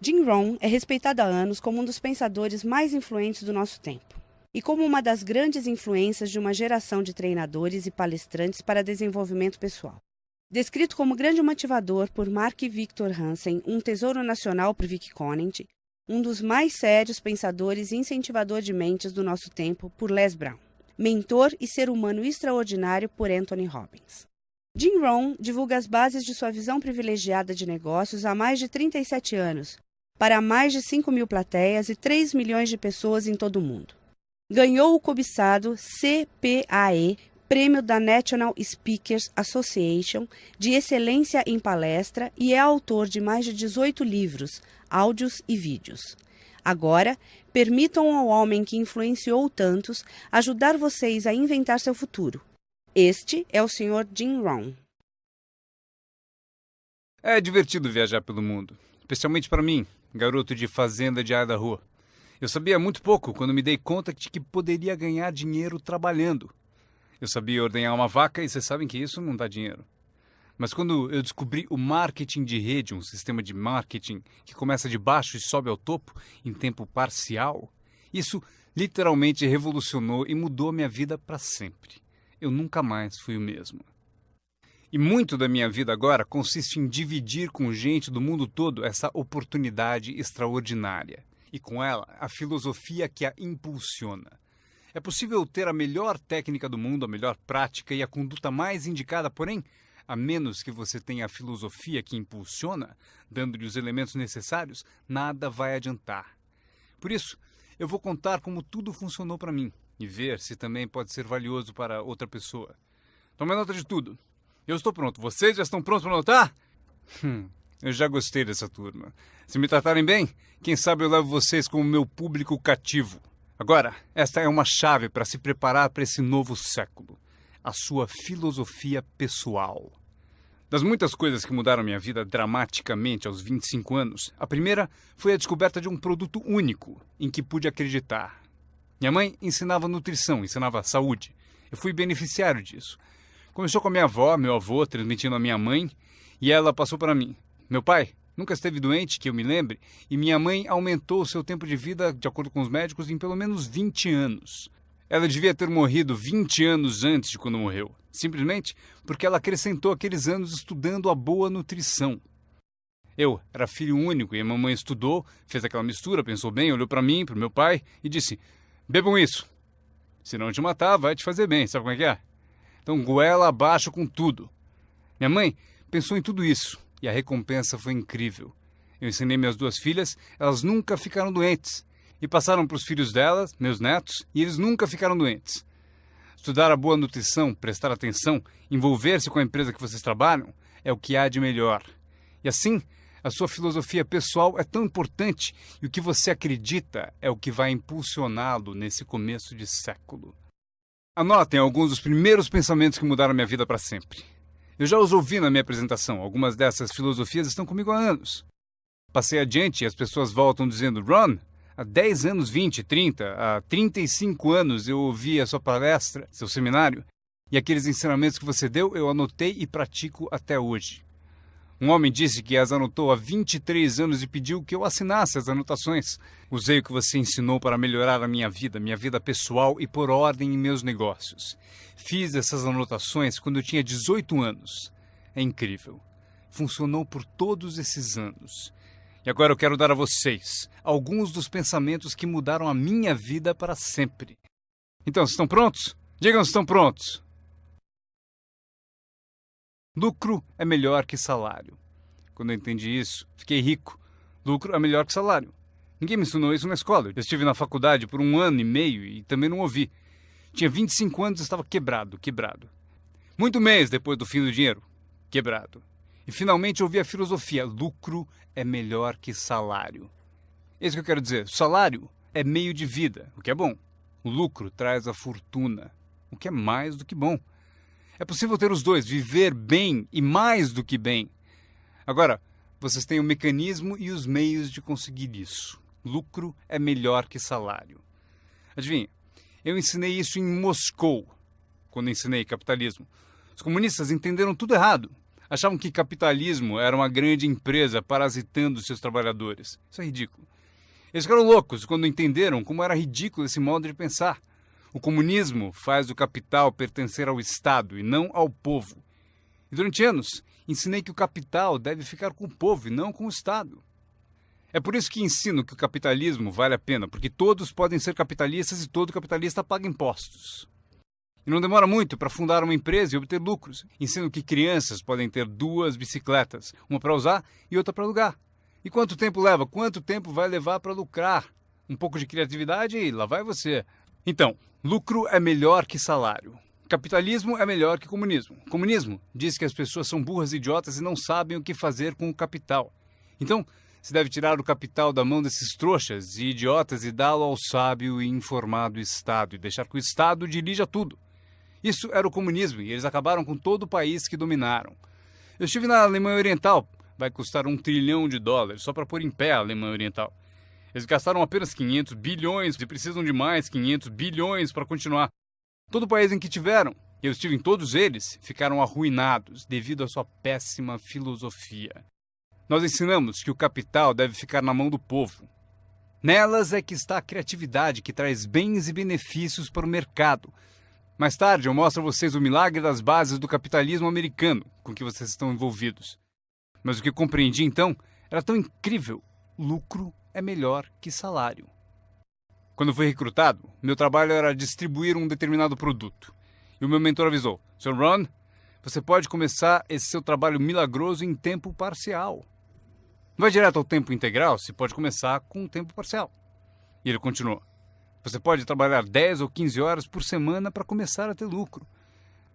Jim Rohn é respeitado há anos como um dos pensadores mais influentes do nosso tempo e como uma das grandes influências de uma geração de treinadores e palestrantes para desenvolvimento pessoal. Descrito como grande motivador por Mark Victor Hansen, um tesouro nacional por Vic Conant, um dos mais sérios pensadores e incentivador de mentes do nosso tempo por Les Brown, mentor e ser humano extraordinário por Anthony Robbins. Jim Rohn divulga as bases de sua visão privilegiada de negócios há mais de 37 anos, para mais de 5 mil plateias e 3 milhões de pessoas em todo o mundo. Ganhou o cobiçado CPAE, Prêmio da National Speakers Association de Excelência em Palestra e é autor de mais de 18 livros, áudios e vídeos. Agora, permitam ao homem que influenciou tantos ajudar vocês a inventar seu futuro. Este é o Sr. Jim Rohn. É divertido viajar pelo mundo, especialmente para mim, garoto de fazenda de Idaho. Eu sabia muito pouco quando me dei conta de que poderia ganhar dinheiro trabalhando. Eu sabia ordenhar uma vaca e vocês sabem que isso não dá dinheiro. Mas quando eu descobri o marketing de rede, um sistema de marketing que começa de baixo e sobe ao topo em tempo parcial, isso literalmente revolucionou e mudou a minha vida para sempre. Eu nunca mais fui o mesmo. E muito da minha vida agora consiste em dividir com gente do mundo todo essa oportunidade extraordinária e com ela a filosofia que a impulsiona. É possível ter a melhor técnica do mundo, a melhor prática e a conduta mais indicada, porém, a menos que você tenha a filosofia que impulsiona, dando-lhe os elementos necessários, nada vai adiantar. Por isso, eu vou contar como tudo funcionou para mim e ver se também pode ser valioso para outra pessoa. Tome nota de tudo. Eu estou pronto. Vocês já estão prontos para anotar? Hum, eu já gostei dessa turma. Se me tratarem bem, quem sabe eu levo vocês como meu público cativo. Agora, esta é uma chave para se preparar para esse novo século a sua filosofia pessoal. Das muitas coisas que mudaram minha vida dramaticamente aos 25 anos, a primeira foi a descoberta de um produto único em que pude acreditar. Minha mãe ensinava nutrição, ensinava saúde. Eu fui beneficiário disso. Começou com a minha avó, meu avô, transmitindo a minha mãe, e ela passou para mim. Meu pai nunca esteve doente, que eu me lembre, e minha mãe aumentou o seu tempo de vida, de acordo com os médicos, em pelo menos 20 anos. Ela devia ter morrido 20 anos antes de quando morreu, simplesmente porque ela acrescentou aqueles anos estudando a boa nutrição. Eu era filho único e a mamãe estudou, fez aquela mistura, pensou bem, olhou para mim, para meu pai e disse: Bebam isso. Se não te matar, vai te fazer bem, sabe como é que é? Então goela abaixo com tudo. Minha mãe pensou em tudo isso e a recompensa foi incrível. Eu ensinei minhas duas filhas, elas nunca ficaram doentes e passaram para os filhos delas, meus netos, e eles nunca ficaram doentes. Estudar a boa nutrição, prestar atenção, envolver-se com a empresa que vocês trabalham é o que há de melhor. E assim, a sua filosofia pessoal é tão importante e o que você acredita é o que vai impulsioná-lo nesse começo de século. Anotem alguns dos primeiros pensamentos que mudaram minha vida para sempre. Eu já os ouvi na minha apresentação, algumas dessas filosofias estão comigo há anos. Passei adiante e as pessoas voltam dizendo: Ron, Há 10 anos, 20, 30, há 35 anos eu ouvi a sua palestra, seu seminário, e aqueles ensinamentos que você deu eu anotei e pratico até hoje. Um homem disse que as anotou há 23 anos e pediu que eu assinasse as anotações. Usei o que você ensinou para melhorar a minha vida, minha vida pessoal e pôr ordem em meus negócios. Fiz essas anotações quando eu tinha 18 anos. É incrível. Funcionou por todos esses anos. E agora eu quero dar a vocês alguns dos pensamentos que mudaram a minha vida para sempre. Então, estão prontos? Digam se estão prontos. Lucro é melhor que salário. Quando eu entendi isso, fiquei rico. Lucro é melhor que salário. Ninguém me ensinou isso na escola. Eu estive na faculdade por um ano e meio e também não ouvi. Tinha 25 anos e estava quebrado, quebrado. Muito mês depois do fim do dinheiro. Quebrado. E finalmente ouvi a filosofia: lucro é melhor que salário. É isso que eu quero dizer. Salário é meio de vida, o que é bom. O lucro traz a fortuna, o que é mais do que bom. É possível ter os dois, viver bem e mais do que bem. Agora, vocês têm o mecanismo e os meios de conseguir isso. Lucro é melhor que salário. Adivinha, eu ensinei isso em Moscou, quando ensinei capitalismo. Os comunistas entenderam tudo errado. Achavam que capitalismo era uma grande empresa parasitando seus trabalhadores. Isso é ridículo. Eles ficaram loucos quando entenderam como era ridículo esse modo de pensar. O comunismo faz o capital pertencer ao Estado e não ao povo. E durante anos, ensinei que o capital deve ficar com o povo e não com o Estado. É por isso que ensino que o capitalismo vale a pena, porque todos podem ser capitalistas e todo capitalista paga impostos. E não demora muito para fundar uma empresa e obter lucros. Ensino que crianças podem ter duas bicicletas, uma para usar e outra para alugar. E quanto tempo leva? Quanto tempo vai levar para lucrar? Um pouco de criatividade e lá vai você. Então, lucro é melhor que salário. Capitalismo é melhor que comunismo. Comunismo diz que as pessoas são burras idiotas e não sabem o que fazer com o capital. Então, se deve tirar o capital da mão desses trouxas e idiotas e dá-lo ao sábio e informado Estado e deixar que o Estado dirija tudo. Isso era o comunismo e eles acabaram com todo o país que dominaram. Eu estive na Alemanha Oriental, vai custar um trilhão de dólares só para pôr em pé a Alemanha Oriental. Eles gastaram apenas 500 bilhões e precisam de mais 500 bilhões para continuar. Todo o país em que tiveram, eu estive em todos eles, ficaram arruinados devido à sua péssima filosofia. Nós ensinamos que o capital deve ficar na mão do povo. Nelas é que está a criatividade que traz bens e benefícios para o mercado, mais tarde eu mostro a vocês o milagre das bases do capitalismo americano com que vocês estão envolvidos. Mas o que compreendi então era tão incrível: lucro é melhor que salário. Quando fui recrutado, meu trabalho era distribuir um determinado produto. E o meu mentor avisou: Sr. Ron, você pode começar esse seu trabalho milagroso em tempo parcial. Não vai direto ao tempo integral, se pode começar com um tempo parcial. E ele continuou: você pode trabalhar 10 ou 15 horas por semana para começar a ter lucro.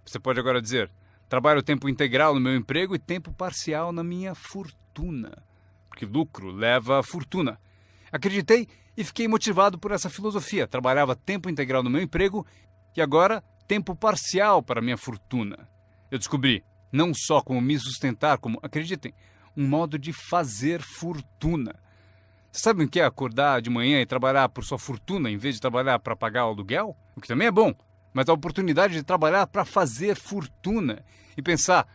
Você pode agora dizer: trabalho tempo integral no meu emprego e tempo parcial na minha fortuna. Porque lucro leva a fortuna. Acreditei e fiquei motivado por essa filosofia. Trabalhava tempo integral no meu emprego e agora tempo parcial para minha fortuna. Eu descobri não só como me sustentar, como, acreditem, um modo de fazer fortuna. Sabe o que é acordar de manhã e trabalhar por sua fortuna em vez de trabalhar para pagar o aluguel? O que também é bom, mas a oportunidade de trabalhar para fazer fortuna e pensar,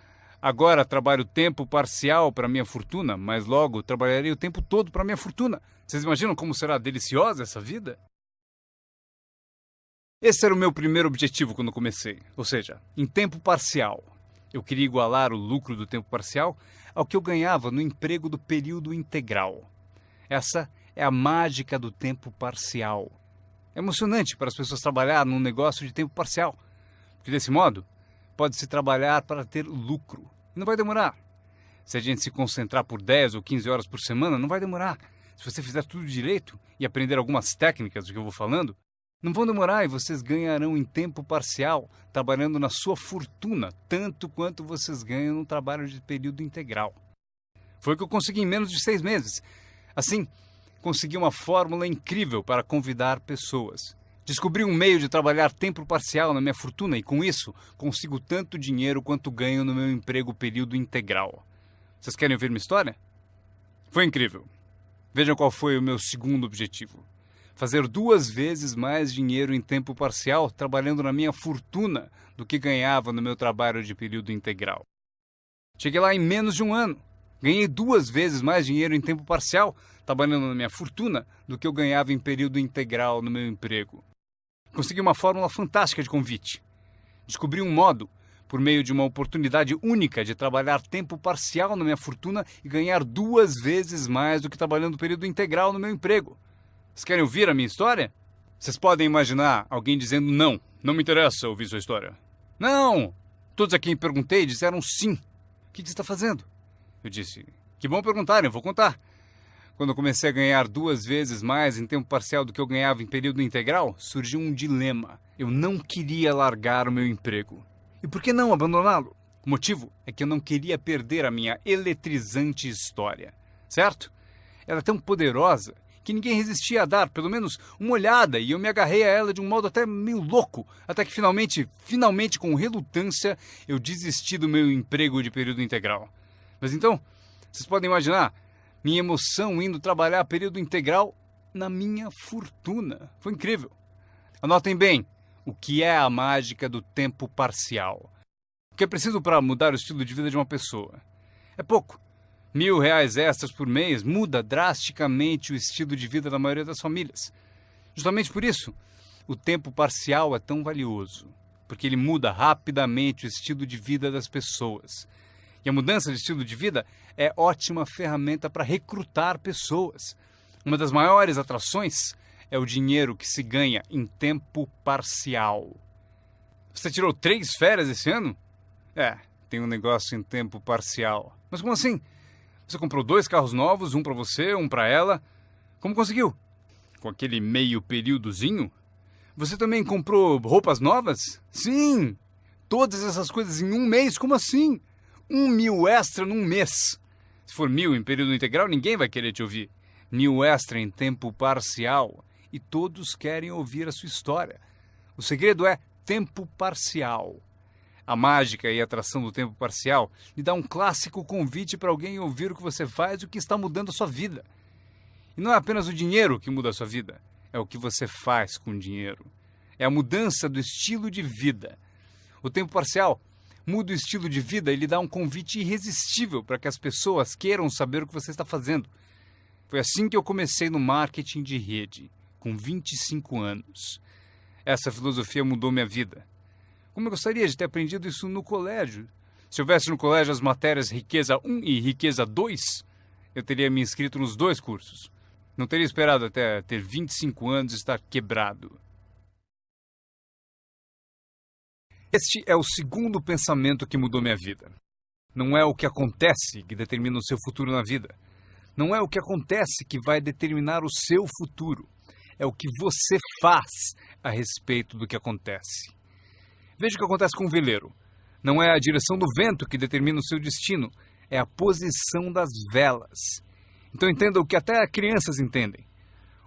agora trabalho tempo parcial para minha fortuna, mas logo trabalharei o tempo todo para minha fortuna. Vocês imaginam como será deliciosa essa vida? Esse era o meu primeiro objetivo quando comecei, ou seja, em tempo parcial. Eu queria igualar o lucro do tempo parcial ao que eu ganhava no emprego do período integral. Essa é a mágica do tempo parcial. É emocionante para as pessoas trabalhar num negócio de tempo parcial, porque desse modo pode-se trabalhar para ter lucro. Não vai demorar. Se a gente se concentrar por 10 ou 15 horas por semana, não vai demorar. Se você fizer tudo direito e aprender algumas técnicas do que eu vou falando, não vão demorar e vocês ganharão em tempo parcial, trabalhando na sua fortuna, tanto quanto vocês ganham no trabalho de período integral. Foi o que eu consegui em menos de seis meses. Assim, consegui uma fórmula incrível para convidar pessoas. Descobri um meio de trabalhar tempo parcial na minha fortuna e, com isso, consigo tanto dinheiro quanto ganho no meu emprego período integral. Vocês querem ouvir minha história? Foi incrível. Vejam qual foi o meu segundo objetivo: fazer duas vezes mais dinheiro em tempo parcial trabalhando na minha fortuna do que ganhava no meu trabalho de período integral. Cheguei lá em menos de um ano. Ganhei duas vezes mais dinheiro em tempo parcial, trabalhando na minha fortuna, do que eu ganhava em período integral no meu emprego. Consegui uma fórmula fantástica de convite. Descobri um modo, por meio de uma oportunidade única de trabalhar tempo parcial na minha fortuna e ganhar duas vezes mais do que trabalhando período integral no meu emprego. Vocês querem ouvir a minha história? Vocês podem imaginar alguém dizendo não, não me interessa ouvir sua história. Não! Todos a quem perguntei disseram sim. O que você está fazendo? Eu disse: Que bom perguntarem, vou contar. Quando eu comecei a ganhar duas vezes mais em tempo parcial do que eu ganhava em período integral, surgiu um dilema. Eu não queria largar o meu emprego. E por que não abandoná-lo? O motivo é que eu não queria perder a minha eletrizante história. Certo? Ela é tão poderosa que ninguém resistia a dar pelo menos uma olhada e eu me agarrei a ela de um modo até meio louco, até que finalmente, finalmente com relutância, eu desisti do meu emprego de período integral. Mas então, vocês podem imaginar minha emoção indo trabalhar período integral na minha fortuna. Foi incrível. Anotem bem o que é a mágica do tempo parcial. que é preciso para mudar o estilo de vida de uma pessoa. É pouco. Mil reais extras por mês muda drasticamente o estilo de vida da maioria das famílias. Justamente por isso, o tempo parcial é tão valioso, porque ele muda rapidamente o estilo de vida das pessoas. E a mudança de estilo de vida é ótima ferramenta para recrutar pessoas. Uma das maiores atrações é o dinheiro que se ganha em tempo parcial. Você tirou três férias esse ano? É, tem um negócio em tempo parcial. Mas como assim? Você comprou dois carros novos, um para você, um para ela. Como conseguiu? Com aquele meio períodozinho? Você também comprou roupas novas? Sim! Todas essas coisas em um mês? Como assim? Um mil extra num mês. Se for mil em período integral, ninguém vai querer te ouvir. Mil extra em tempo parcial. E todos querem ouvir a sua história. O segredo é tempo parcial. A mágica e a atração do tempo parcial lhe dá um clássico convite para alguém ouvir o que você faz e o que está mudando a sua vida. E não é apenas o dinheiro que muda a sua vida é o que você faz com o dinheiro. É a mudança do estilo de vida. O tempo parcial muda o estilo de vida e lhe dá um convite irresistível para que as pessoas queiram saber o que você está fazendo. Foi assim que eu comecei no marketing de rede, com 25 anos. Essa filosofia mudou minha vida. Como eu gostaria de ter aprendido isso no colégio. Se houvesse no colégio as matérias Riqueza 1 e Riqueza 2, eu teria me inscrito nos dois cursos. Não teria esperado até ter 25 anos e estar quebrado. Este é o segundo pensamento que mudou minha vida. Não é o que acontece que determina o seu futuro na vida. Não é o que acontece que vai determinar o seu futuro. É o que você faz a respeito do que acontece. Veja o que acontece com o veleiro. Não é a direção do vento que determina o seu destino, é a posição das velas. Então entenda o que até crianças entendem.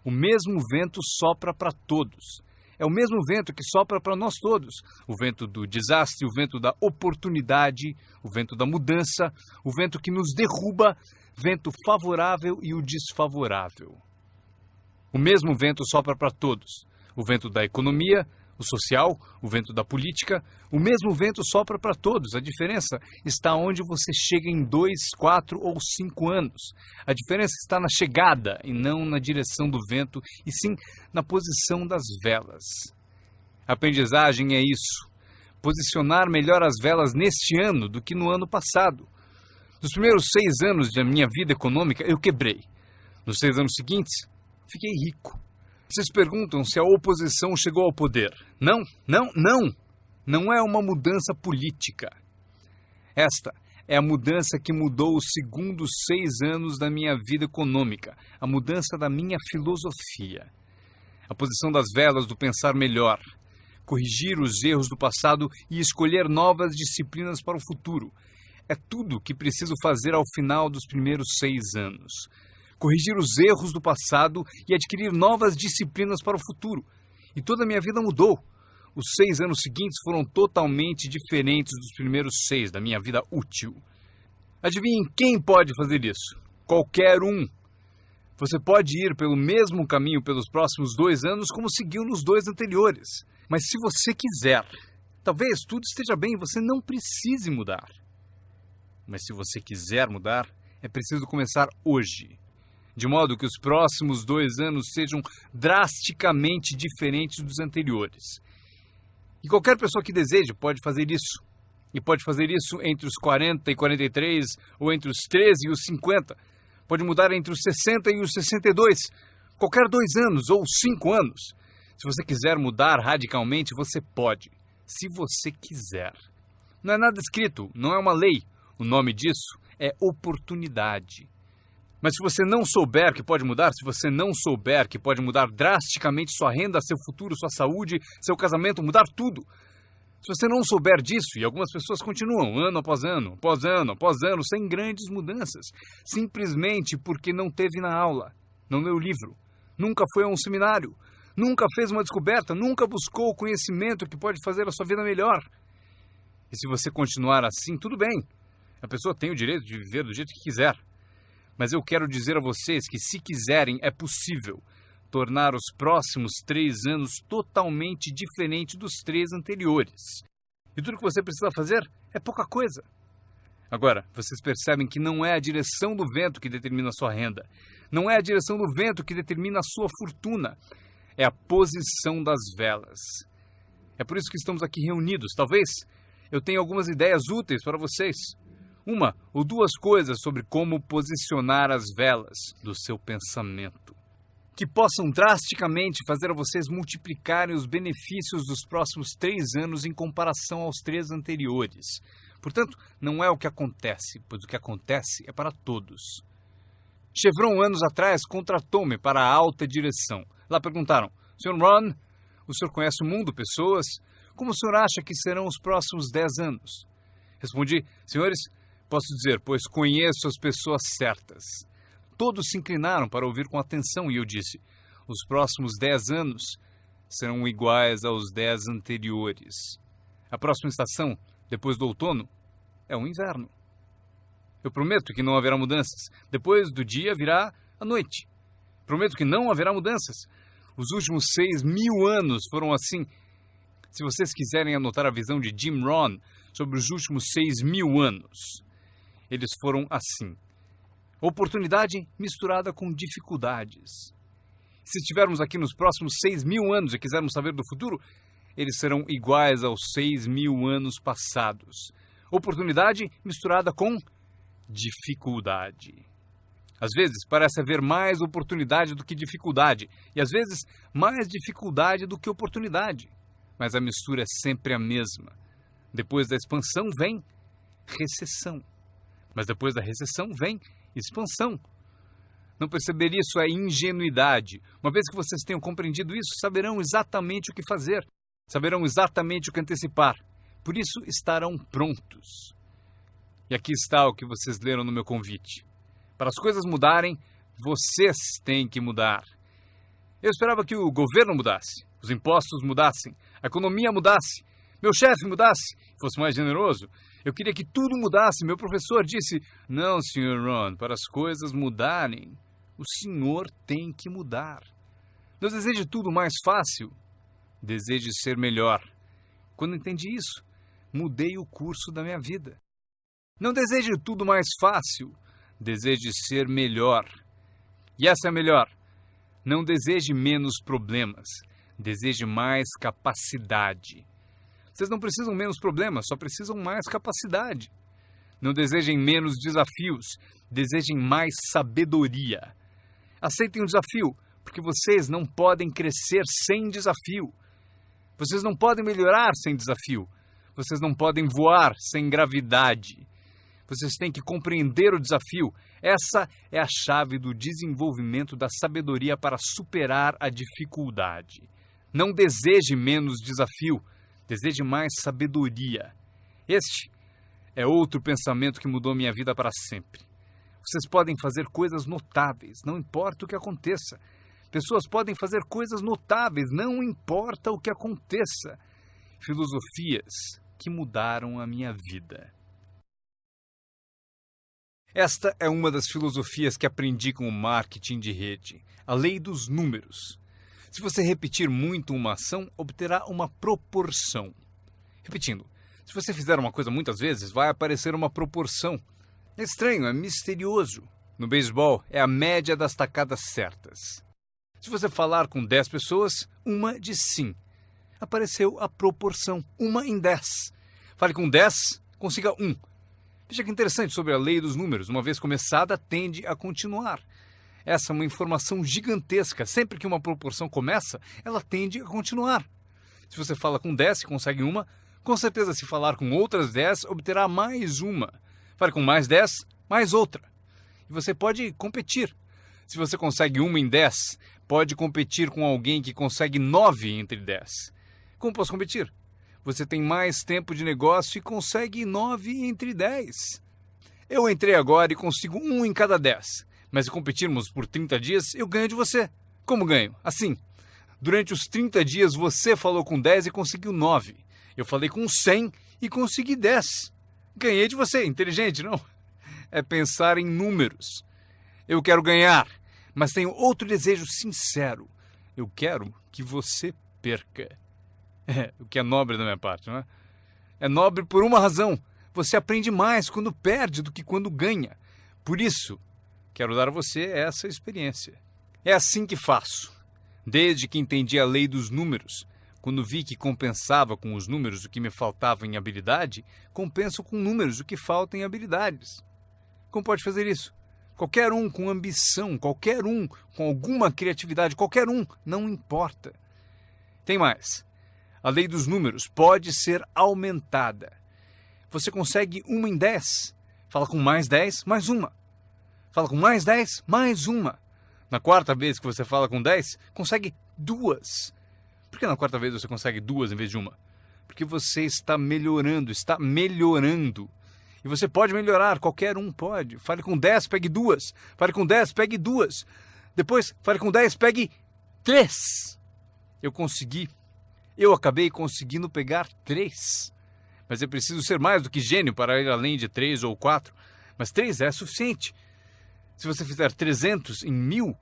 O mesmo vento sopra para todos. É o mesmo vento que sopra para nós todos. O vento do desastre, o vento da oportunidade, o vento da mudança, o vento que nos derruba, vento favorável e o desfavorável. O mesmo vento sopra para todos. O vento da economia, o social, o vento da política, o mesmo vento sopra para todos. A diferença está onde você chega em dois, quatro ou cinco anos. A diferença está na chegada e não na direção do vento, e sim na posição das velas. A aprendizagem é isso. Posicionar melhor as velas neste ano do que no ano passado. Nos primeiros seis anos da minha vida econômica, eu quebrei. Nos seis anos seguintes, fiquei rico. Vocês perguntam se a oposição chegou ao poder. Não, não, não. Não é uma mudança política. Esta é a mudança que mudou os segundos seis anos da minha vida econômica, a mudança da minha filosofia. A posição das velas do pensar melhor, corrigir os erros do passado e escolher novas disciplinas para o futuro. É tudo que preciso fazer ao final dos primeiros seis anos corrigir os erros do passado e adquirir novas disciplinas para o futuro. E toda a minha vida mudou. Os seis anos seguintes foram totalmente diferentes dos primeiros seis da minha vida útil. Adivinhem quem pode fazer isso? Qualquer um. Você pode ir pelo mesmo caminho pelos próximos dois anos como seguiu nos dois anteriores. Mas se você quiser, talvez tudo esteja bem você não precise mudar. Mas se você quiser mudar, é preciso começar hoje de modo que os próximos dois anos sejam drasticamente diferentes dos anteriores. E qualquer pessoa que deseje pode fazer isso. E pode fazer isso entre os 40 e 43, ou entre os 13 e os 50. Pode mudar entre os 60 e os 62. Qualquer dois anos ou cinco anos. Se você quiser mudar radicalmente, você pode. Se você quiser. Não é nada escrito, não é uma lei. O nome disso é oportunidade. Mas se você não souber que pode mudar, se você não souber que pode mudar drasticamente sua renda, seu futuro, sua saúde, seu casamento, mudar tudo. Se você não souber disso, e algumas pessoas continuam ano após ano, após ano, após ano, sem grandes mudanças, simplesmente porque não teve na aula, não leu livro, nunca foi a um seminário, nunca fez uma descoberta, nunca buscou o conhecimento que pode fazer a sua vida melhor. E se você continuar assim, tudo bem. A pessoa tem o direito de viver do jeito que quiser. Mas eu quero dizer a vocês que, se quiserem, é possível tornar os próximos três anos totalmente diferentes dos três anteriores. E tudo que você precisa fazer É pouca coisa. Agora, vocês percebem que não é a direção do vento que determina a sua renda. Não é a direção do vento que determina a sua fortuna. É a posição das velas. É por isso que estamos aqui reunidos. Talvez eu tenha algumas ideias úteis para vocês. Uma ou duas coisas sobre como posicionar as velas do seu pensamento que possam drasticamente fazer vocês multiplicarem os benefícios dos próximos três anos em comparação aos três anteriores. Portanto, não é o que acontece, pois o que acontece é para todos. Chevron, anos atrás, contratou-me para a alta direção. Lá perguntaram: Sr. Ron, o senhor conhece o mundo, pessoas? Como o senhor acha que serão os próximos dez anos? Respondi: Senhores, posso dizer, pois conheço as pessoas certas. Todos se inclinaram para ouvir com atenção e eu disse: os próximos dez anos serão iguais aos dez anteriores. A próxima estação, depois do outono, é o inverno. Eu prometo que não haverá mudanças. Depois do dia virá a noite. Prometo que não haverá mudanças. Os últimos seis mil anos foram assim. Se vocês quiserem anotar a visão de Jim Rohn sobre os últimos seis mil anos, eles foram assim. Oportunidade misturada com dificuldades. Se estivermos aqui nos próximos seis mil anos e quisermos saber do futuro, eles serão iguais aos seis mil anos passados. Oportunidade misturada com dificuldade. Às vezes parece haver mais oportunidade do que dificuldade, e às vezes mais dificuldade do que oportunidade. Mas a mistura é sempre a mesma. Depois da expansão vem recessão. Mas depois da recessão vem expansão. Não perceber isso é ingenuidade. Uma vez que vocês tenham compreendido isso, saberão exatamente o que fazer, saberão exatamente o que antecipar. Por isso estarão prontos. E aqui está o que vocês leram no meu convite. Para as coisas mudarem, vocês têm que mudar. Eu esperava que o governo mudasse, os impostos mudassem, a economia mudasse, meu chefe mudasse, fosse mais generoso, eu queria que tudo mudasse. Meu professor disse: Não, Sr. Ron, para as coisas mudarem, o senhor tem que mudar. Não deseje tudo mais fácil, deseje ser melhor. Quando entendi isso, mudei o curso da minha vida. Não deseje tudo mais fácil, deseje ser melhor. E essa é melhor. Não deseje menos problemas, deseje mais capacidade. Vocês não precisam menos problemas, só precisam mais capacidade. Não desejem menos desafios, desejem mais sabedoria. Aceitem o desafio, porque vocês não podem crescer sem desafio. Vocês não podem melhorar sem desafio. Vocês não podem voar sem gravidade. Vocês têm que compreender o desafio. Essa é a chave do desenvolvimento da sabedoria para superar a dificuldade. Não deseje menos desafio, deseje mais sabedoria. Este é outro pensamento que mudou minha vida para sempre. Vocês podem fazer coisas notáveis, não importa o que aconteça. Pessoas podem fazer coisas notáveis, não importa o que aconteça. Filosofias que mudaram a minha vida. Esta é uma das filosofias que aprendi com o marketing de rede, a lei dos números. Se você repetir muito uma ação, obterá uma proporção. Repetindo, se você fizer uma coisa muitas vezes, vai aparecer uma proporção. É estranho, é misterioso. No beisebol, é a média das tacadas certas. Se você falar com 10 pessoas, uma diz sim. Apareceu a proporção, uma em 10. Fale com 10, consiga um. Veja que interessante sobre a lei dos números. Uma vez começada, tende a continuar. Essa é uma informação gigantesca. Sempre que uma proporção começa, ela tende a continuar. Se você fala com 10 e consegue uma, com certeza se falar com outras 10, obterá mais uma. Fale com mais 10, mais outra. E você pode competir. Se você consegue uma em 10, pode competir com alguém que consegue 9 entre 10. Como posso competir? Você tem mais tempo de negócio e consegue 9 entre 10. Eu entrei agora e consigo um em cada 10 mas se competirmos por 30 dias, eu ganho de você. Como ganho? Assim. Durante os 30 dias você falou com 10 e conseguiu 9. Eu falei com 100 e consegui 10. Ganhei de você. Inteligente, não? É pensar em números. Eu quero ganhar, mas tenho outro desejo sincero. Eu quero que você perca. É, o que é nobre da minha parte, não é? É nobre por uma razão. você aprende mais quando perde do que quando ganha. Por isso, quero dar a você essa experiência. É assim que faço. Desde que entendi a lei dos números, quando vi que compensava com os números o que me faltava em habilidade, compenso com números o que falta em habilidades. Como pode fazer isso? Qualquer um com ambição, qualquer um com alguma criatividade, qualquer um, não importa. Tem mais. A lei dos números pode ser aumentada. Você consegue uma em dez. Fala com mais dez, mais uma. Fala com mais dez, mais uma. Na quarta vez que você fala com dez, consegue duas. Por que na quarta vez você consegue duas em vez de uma? Porque você está melhorando, está melhorando. E você pode melhorar, qualquer um pode. Fale com 10, pegue duas. Fale com 10, pegue duas. Depois, fale com 10, pegue três. Eu consegui. Eu acabei conseguindo pegar três. Mas eu preciso ser mais do que gênio para ir além de três ou quatro. Mas três é suficiente. Se você fizer 300 em mil,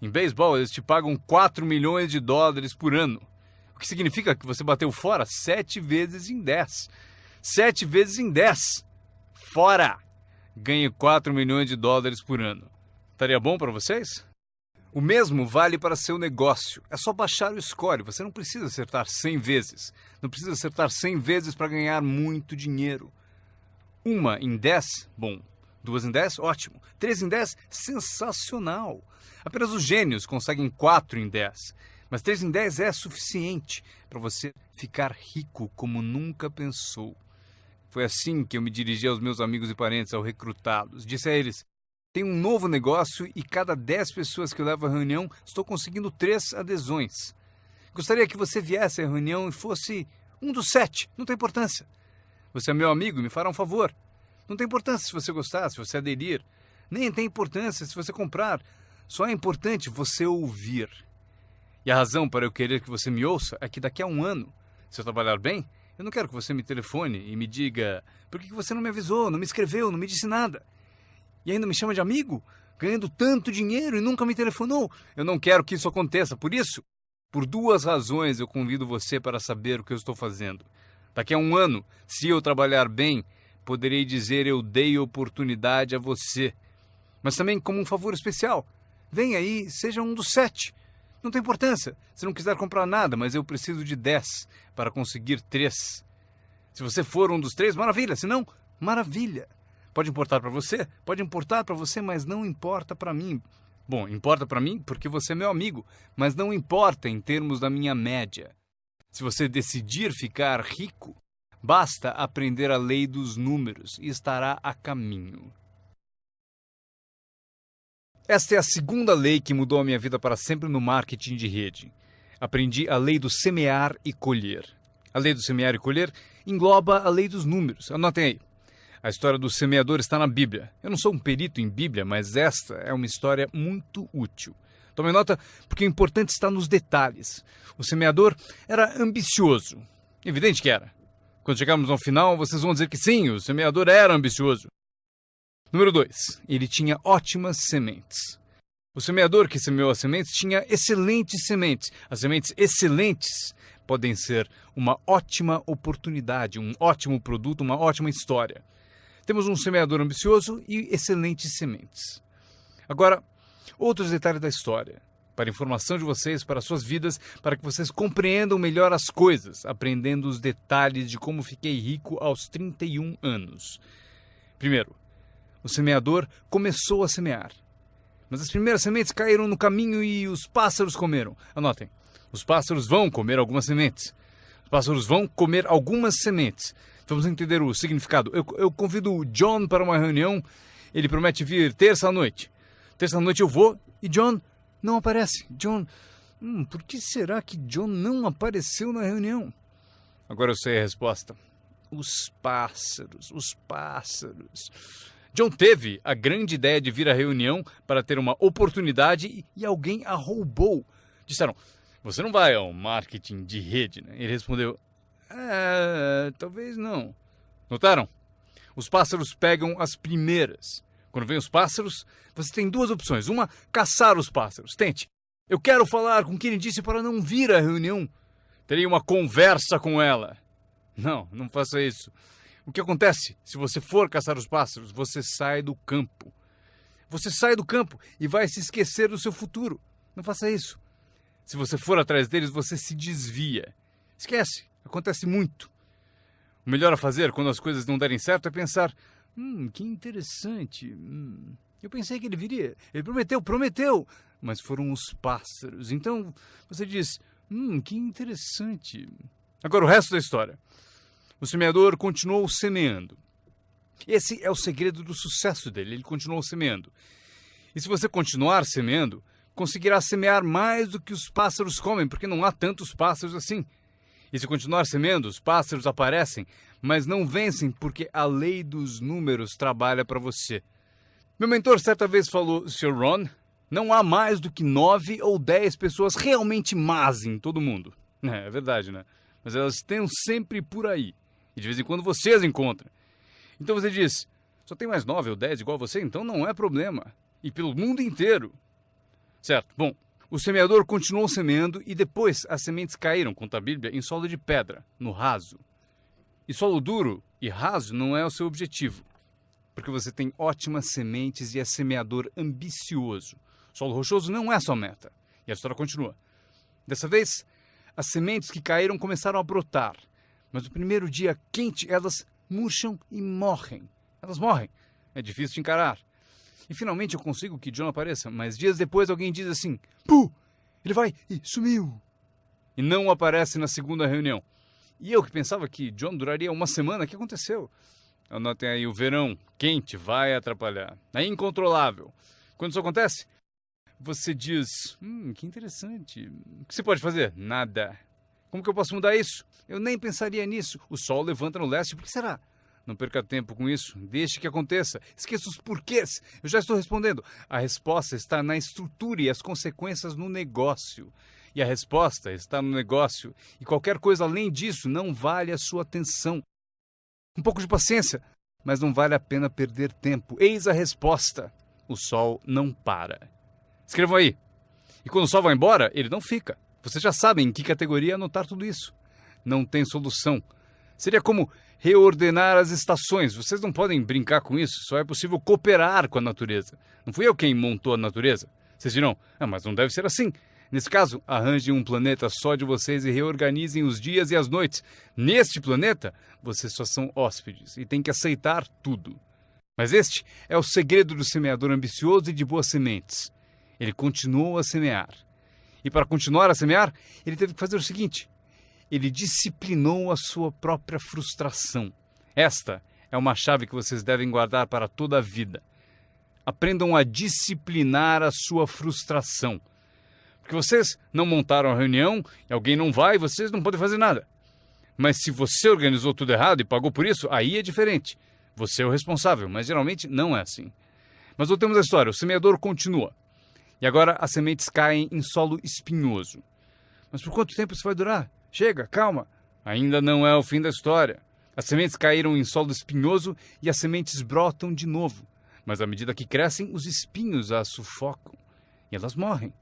em beisebol eles te pagam 4 milhões de dólares por ano. O que significa que você bateu fora sete vezes em 10. Sete vezes em 10 fora! Ganhe 4 milhões de dólares por ano. Estaria bom para vocês? O mesmo vale para seu negócio. É só baixar o score. Você não precisa acertar 100 vezes. Não precisa acertar 100 vezes para ganhar muito dinheiro. Uma em 10, bom. Duas em 10, ótimo. Três em 10, sensacional. Apenas os gênios conseguem 4 em 10. Mas 3 em 10 é suficiente para você ficar rico como nunca pensou. Foi assim que eu me dirigi aos meus amigos e parentes ao recrutá-los. Disse a eles: tem um novo negócio e cada 10 pessoas que eu levo à reunião, estou conseguindo três adesões. Gostaria que você viesse à reunião e fosse um dos sete, não tem importância. Você é meu amigo e me fará um favor. Não tem importância se você gostar, se você aderir. Nem tem importância se você comprar. Só é importante você ouvir. E a razão para eu querer que você me ouça é que daqui a um ano, se eu trabalhar bem, eu não quero que você me telefone e me diga por que você não me avisou, não me escreveu, não me disse nada. E ainda me chama de amigo, ganhando tanto dinheiro e nunca me telefonou. Eu não quero que isso aconteça. Por isso, por duas razões eu convido você para saber o que eu estou fazendo. Daqui a um ano, se eu trabalhar bem, poderei dizer eu dei oportunidade a você. Mas também como um favor especial. Venha aí, seja um dos sete. Não tem importância se não quiser comprar nada, mas eu preciso de 10 para conseguir 3. Se você for um dos três, maravilha. Se não, maravilha. Pode importar para você? Pode importar para você, mas não importa para mim. Bom, importa para mim porque você é meu amigo, mas não importa em termos da minha média. Se você decidir ficar rico, basta aprender a lei dos números e estará a caminho. Esta é a segunda lei que mudou a minha vida para sempre no marketing de rede. Aprendi a lei do semear e colher. A lei do semear e colher engloba a lei dos números. Anotem aí. A história do semeador está na Bíblia. Eu não sou um perito em Bíblia, mas esta é uma história muito útil. Tome nota, porque o importante está nos detalhes. O semeador era ambicioso. Evidente que era. Quando chegarmos ao final, vocês vão dizer que sim, o semeador era ambicioso. Número 2. Ele tinha ótimas sementes. O semeador que semeou as sementes tinha excelentes sementes. As sementes excelentes podem ser uma ótima oportunidade, um ótimo produto, uma ótima história. Temos um semeador ambicioso e excelentes sementes. Agora, outros detalhes da história. Para informação de vocês, para suas vidas, para que vocês compreendam melhor as coisas, aprendendo os detalhes de como fiquei rico aos 31 anos. Primeiro, o semeador começou a semear. Mas as primeiras sementes caíram no caminho e os pássaros comeram. Anotem: os pássaros vão comer algumas sementes. Os pássaros vão comer algumas sementes. Vamos entender o significado. Eu, eu convido o John para uma reunião. Ele promete vir terça-noite. Terça-noite eu vou e John não aparece. John. Hum, por que será que John não apareceu na reunião? Agora eu sei a resposta. Os pássaros, os pássaros. John teve a grande ideia de vir à reunião para ter uma oportunidade e alguém a roubou. Disseram: Você não vai ao marketing de rede, né? Ele respondeu: É, talvez não. Notaram? Os pássaros pegam as primeiras. Quando vem os pássaros, você tem duas opções. Uma, caçar os pássaros. Tente. Eu quero falar com quem disse para não vir à reunião. Terei uma conversa com ela. Não, não faça isso. O que acontece? Se você for caçar os pássaros, você sai do campo. Você sai do campo e vai se esquecer do seu futuro. Não faça isso. Se você for atrás deles, você se desvia. Esquece, acontece muito. O melhor a fazer quando as coisas não derem certo é pensar: hum, que interessante. Hum, eu pensei que ele viria. Ele prometeu, prometeu. Mas foram os pássaros. Então você diz: hum, que interessante. Agora o resto da história. O semeador continuou semeando. Esse é o segredo do sucesso dele. Ele continuou semeando. E se você continuar semeando, conseguirá semear mais do que os pássaros comem, porque não há tantos pássaros assim. E se continuar semeando, os pássaros aparecem, mas não vencem porque a lei dos números trabalha para você. Meu mentor certa vez falou, Sr. Ron, não há mais do que nove ou dez pessoas realmente más em todo mundo. É, é verdade, né? Mas elas estão sempre por aí. E de vez em quando você as encontra. Então você diz, só tem mais nove ou dez igual você, então não é problema. E pelo mundo inteiro. Certo, bom, o semeador continuou semeando e depois as sementes caíram, conta a Bíblia, em solo de pedra, no raso. E solo duro e raso não é o seu objetivo, porque você tem ótimas sementes e é semeador ambicioso. Solo rochoso não é sua meta. E a história continua. Dessa vez, as sementes que caíram começaram a brotar, mas no primeiro dia quente elas murcham e morrem. Elas morrem. É difícil de encarar. E finalmente eu consigo que John apareça, mas dias depois alguém diz assim: Puh, ele vai e sumiu. E não aparece na segunda reunião. E eu que pensava que John duraria uma semana, o que aconteceu? Anotem aí, o verão quente vai atrapalhar. É incontrolável. Quando isso acontece, você diz: Hum, que interessante. O que você pode fazer? Nada. Como que eu posso mudar isso? Eu nem pensaria nisso. O sol levanta no leste, por que será? Não perca tempo com isso. Deixe que aconteça. Esqueça os porquês. Eu já estou respondendo. A resposta está na estrutura e as consequências no negócio. E a resposta está no negócio. E qualquer coisa além disso não vale a sua atenção. Um pouco de paciência, mas não vale a pena perder tempo. Eis a resposta: o sol não para. Escrevam aí. E quando o sol vai embora, ele não fica. Vocês já sabem em que categoria anotar tudo isso. Não tem solução. Seria como reordenar as estações. Vocês não podem brincar com isso, só é possível cooperar com a natureza. Não fui eu quem montou a natureza. Vocês dirão, ah, mas não deve ser assim. Nesse caso, arranjem um planeta só de vocês e reorganizem os dias e as noites. Neste planeta, vocês só são hóspedes e têm que aceitar tudo. Mas este é o segredo do semeador ambicioso e de boas sementes. Ele continuou a semear. E para continuar a semear, ele teve que fazer o seguinte: ele disciplinou a sua própria frustração. Esta é uma chave que vocês devem guardar para toda a vida. Aprendam a disciplinar a sua frustração. Porque vocês não montaram a reunião e alguém não vai, vocês não podem fazer nada. Mas se você organizou tudo errado e pagou por isso, aí é diferente. Você é o responsável, mas geralmente não é assim. Mas voltemos à história. O semeador continua. E agora as sementes caem em solo espinhoso. Mas por quanto tempo isso vai durar? Chega, calma. Ainda não é o fim da história. As sementes caíram em solo espinhoso e as sementes brotam de novo. Mas à medida que crescem, os espinhos as sufocam e elas morrem.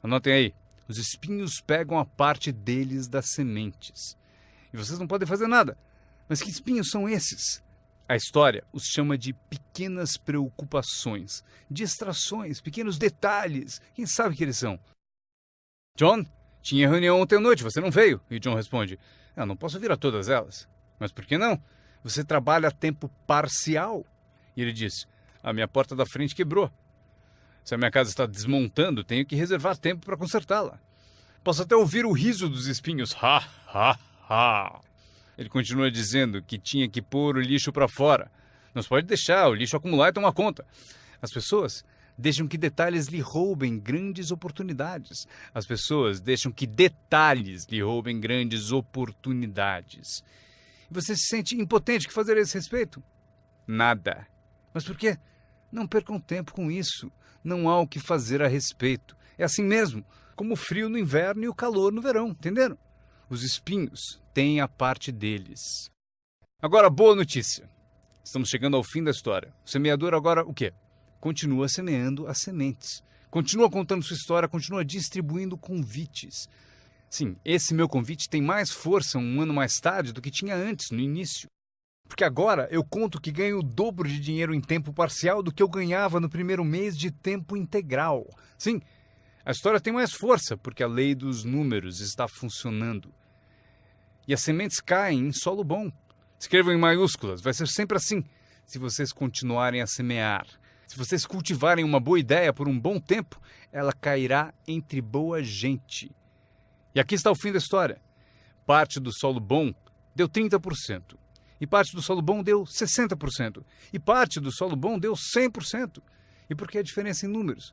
Anotem aí: os espinhos pegam a parte deles das sementes. E vocês não podem fazer nada. Mas que espinhos são esses? A história os chama de pequenas preocupações, distrações, pequenos detalhes. Quem sabe que eles são? John, tinha reunião ontem à noite, você não veio. E John responde: Eu não posso vir a todas elas. Mas por que não? Você trabalha a tempo parcial. E ele diz: A minha porta da frente quebrou. Se a minha casa está desmontando, tenho que reservar tempo para consertá-la. Posso até ouvir o riso dos espinhos. Ha, ha, ha. Ele continua dizendo que tinha que pôr o lixo para fora. Não se pode deixar o lixo acumular e tomar conta. As pessoas deixam que detalhes lhe roubem grandes oportunidades. As pessoas deixam que detalhes lhe roubem grandes oportunidades. E você se sente impotente que fazer a esse respeito? Nada. Mas por quê? Não percam tempo com isso. Não há o que fazer a respeito. É assim mesmo, como o frio no inverno e o calor no verão, entenderam? Os espinhos têm a parte deles. Agora, boa notícia. Estamos chegando ao fim da história. O semeador agora o quê? Continua semeando as sementes, continua contando sua história, continua distribuindo convites. Sim, esse meu convite tem mais força um ano mais tarde do que tinha antes, no início. Porque agora eu conto que ganho o dobro de dinheiro em tempo parcial do que eu ganhava no primeiro mês de tempo integral. Sim, a história tem mais força porque a lei dos números está funcionando. E as sementes caem em solo bom. Escrevam em maiúsculas, vai ser sempre assim se vocês continuarem a semear. Se vocês cultivarem uma boa ideia por um bom tempo, ela cairá entre boa gente. E aqui está o fim da história. Parte do solo bom deu 30%. E parte do solo bom deu 60%. E parte do solo bom deu 100%. E por que a diferença em números?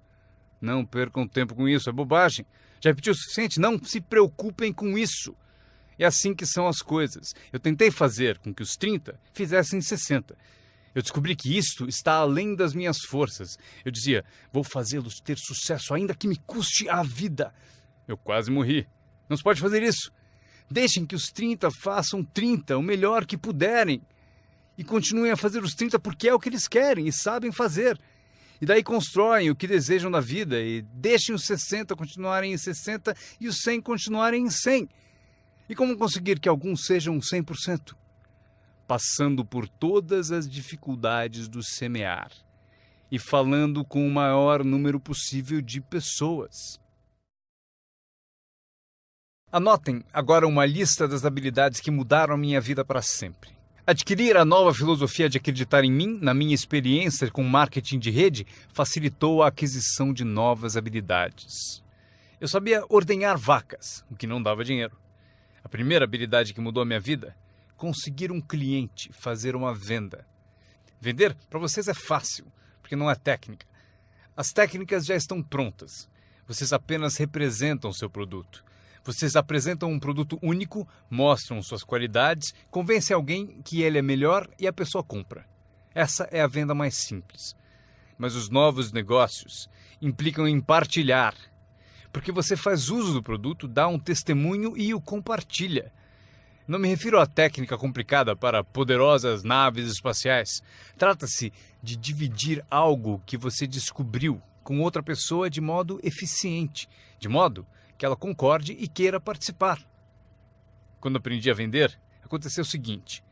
Não percam tempo com isso, é bobagem. Já repetiu o suficiente? Não se preocupem com isso. É assim que são as coisas. Eu tentei fazer com que os 30 fizessem 60. Eu descobri que isto está além das minhas forças. Eu dizia, vou fazê-los ter sucesso, ainda que me custe a vida. Eu quase morri. Não se pode fazer isso. Deixem que os 30 façam 30, o melhor que puderem. E continuem a fazer os 30 porque é o que eles querem e sabem fazer. E daí constroem o que desejam na vida e deixem os 60 continuarem em 60 e os 100 continuarem em 100. E como conseguir que alguns sejam 100%? Passando por todas as dificuldades do semear e falando com o maior número possível de pessoas. Anotem agora uma lista das habilidades que mudaram minha vida para sempre. Adquirir a nova filosofia de acreditar em mim, na minha experiência com marketing de rede, facilitou a aquisição de novas habilidades. Eu sabia ordenhar vacas, o que não dava dinheiro. A primeira habilidade que mudou a minha vida, conseguir um cliente, fazer uma venda. Vender para vocês é fácil, porque não é técnica. As técnicas já estão prontas. Vocês apenas representam seu produto. Vocês apresentam um produto único, mostram suas qualidades, convencem alguém que ele é melhor e a pessoa compra. Essa é a venda mais simples. Mas os novos negócios implicam em partilhar, porque você faz uso do produto, dá um testemunho e o compartilha. Não me refiro à técnica complicada para poderosas naves espaciais. Trata-se de dividir algo que você descobriu com outra pessoa de modo eficiente, de modo que ela concorde e queira participar. Quando aprendi a vender, aconteceu o seguinte: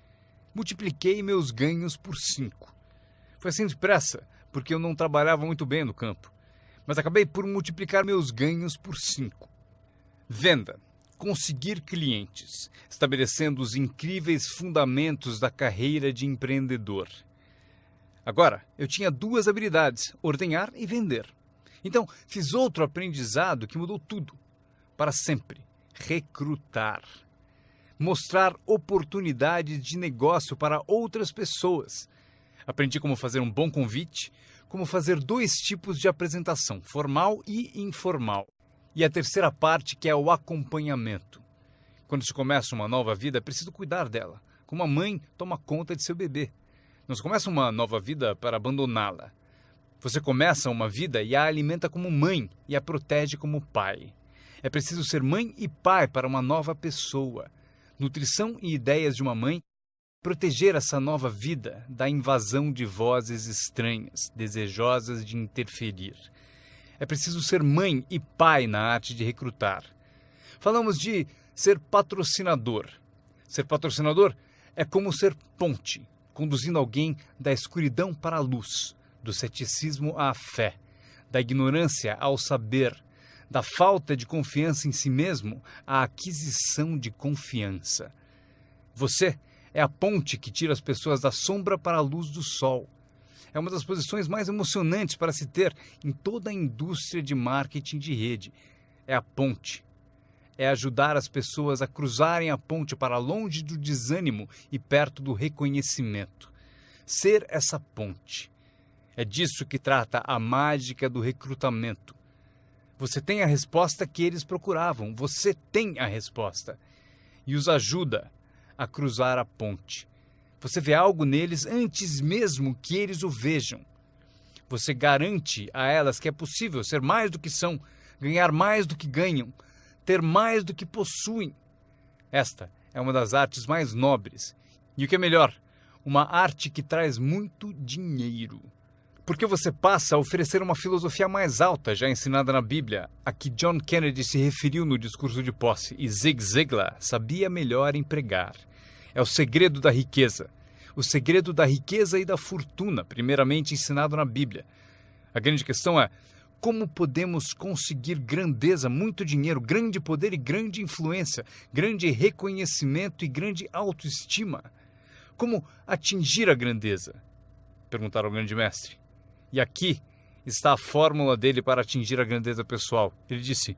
multipliquei meus ganhos por cinco. Foi assim depressa, porque eu não trabalhava muito bem no campo, mas acabei por multiplicar meus ganhos por cinco. Venda. Conseguir clientes, estabelecendo os incríveis fundamentos da carreira de empreendedor. Agora, eu tinha duas habilidades: ordenhar e vender. Então, fiz outro aprendizado que mudou tudo para sempre. Recrutar. Mostrar oportunidades de negócio para outras pessoas. Aprendi como fazer um bom convite, como fazer dois tipos de apresentação, formal e informal. E a terceira parte, que é o acompanhamento. Quando se começa uma nova vida, é preciso cuidar dela, como a mãe toma conta de seu bebê. Não se começa uma nova vida para abandoná-la. Você começa uma vida e a alimenta como mãe e a protege como pai. É preciso ser mãe e pai para uma nova pessoa. Nutrição e ideias de uma mãe. Proteger essa nova vida da invasão de vozes estranhas, desejosas de interferir. É preciso ser mãe e pai na arte de recrutar. Falamos de ser patrocinador. Ser patrocinador é como ser ponte, conduzindo alguém da escuridão para a luz, do ceticismo à fé, da ignorância ao saber, da falta de confiança em si mesmo à aquisição de confiança. Você é a ponte que tira as pessoas da sombra para a luz do sol. É uma das posições mais emocionantes para se ter em toda a indústria de marketing de rede. É a ponte. É ajudar as pessoas a cruzarem a ponte para longe do desânimo e perto do reconhecimento. Ser essa ponte. É disso que trata a mágica do recrutamento você tem a resposta que eles procuravam. Você tem a resposta. E os ajuda a cruzar a ponte. Você vê algo neles antes mesmo que eles o vejam. Você garante a elas que é possível ser mais do que são, ganhar mais do que ganham, ter mais do que possuem. Esta é uma das artes mais nobres. E o que é melhor, uma arte que traz muito dinheiro porque você passa a oferecer uma filosofia mais alta já ensinada na Bíblia, a que John Kennedy se referiu no discurso de posse e Zig Ziglar sabia melhor empregar. É o segredo da riqueza. o segredo da riqueza e da fortuna, primeiramente ensinado na Bíblia. A grande questão é como podemos conseguir grandeza, muito dinheiro, grande poder e grande influência, grande reconhecimento e grande autoestima. Como atingir a grandeza? Perguntaram ao grande mestre. E aqui está a fórmula dele para atingir a grandeza pessoal. Ele disse: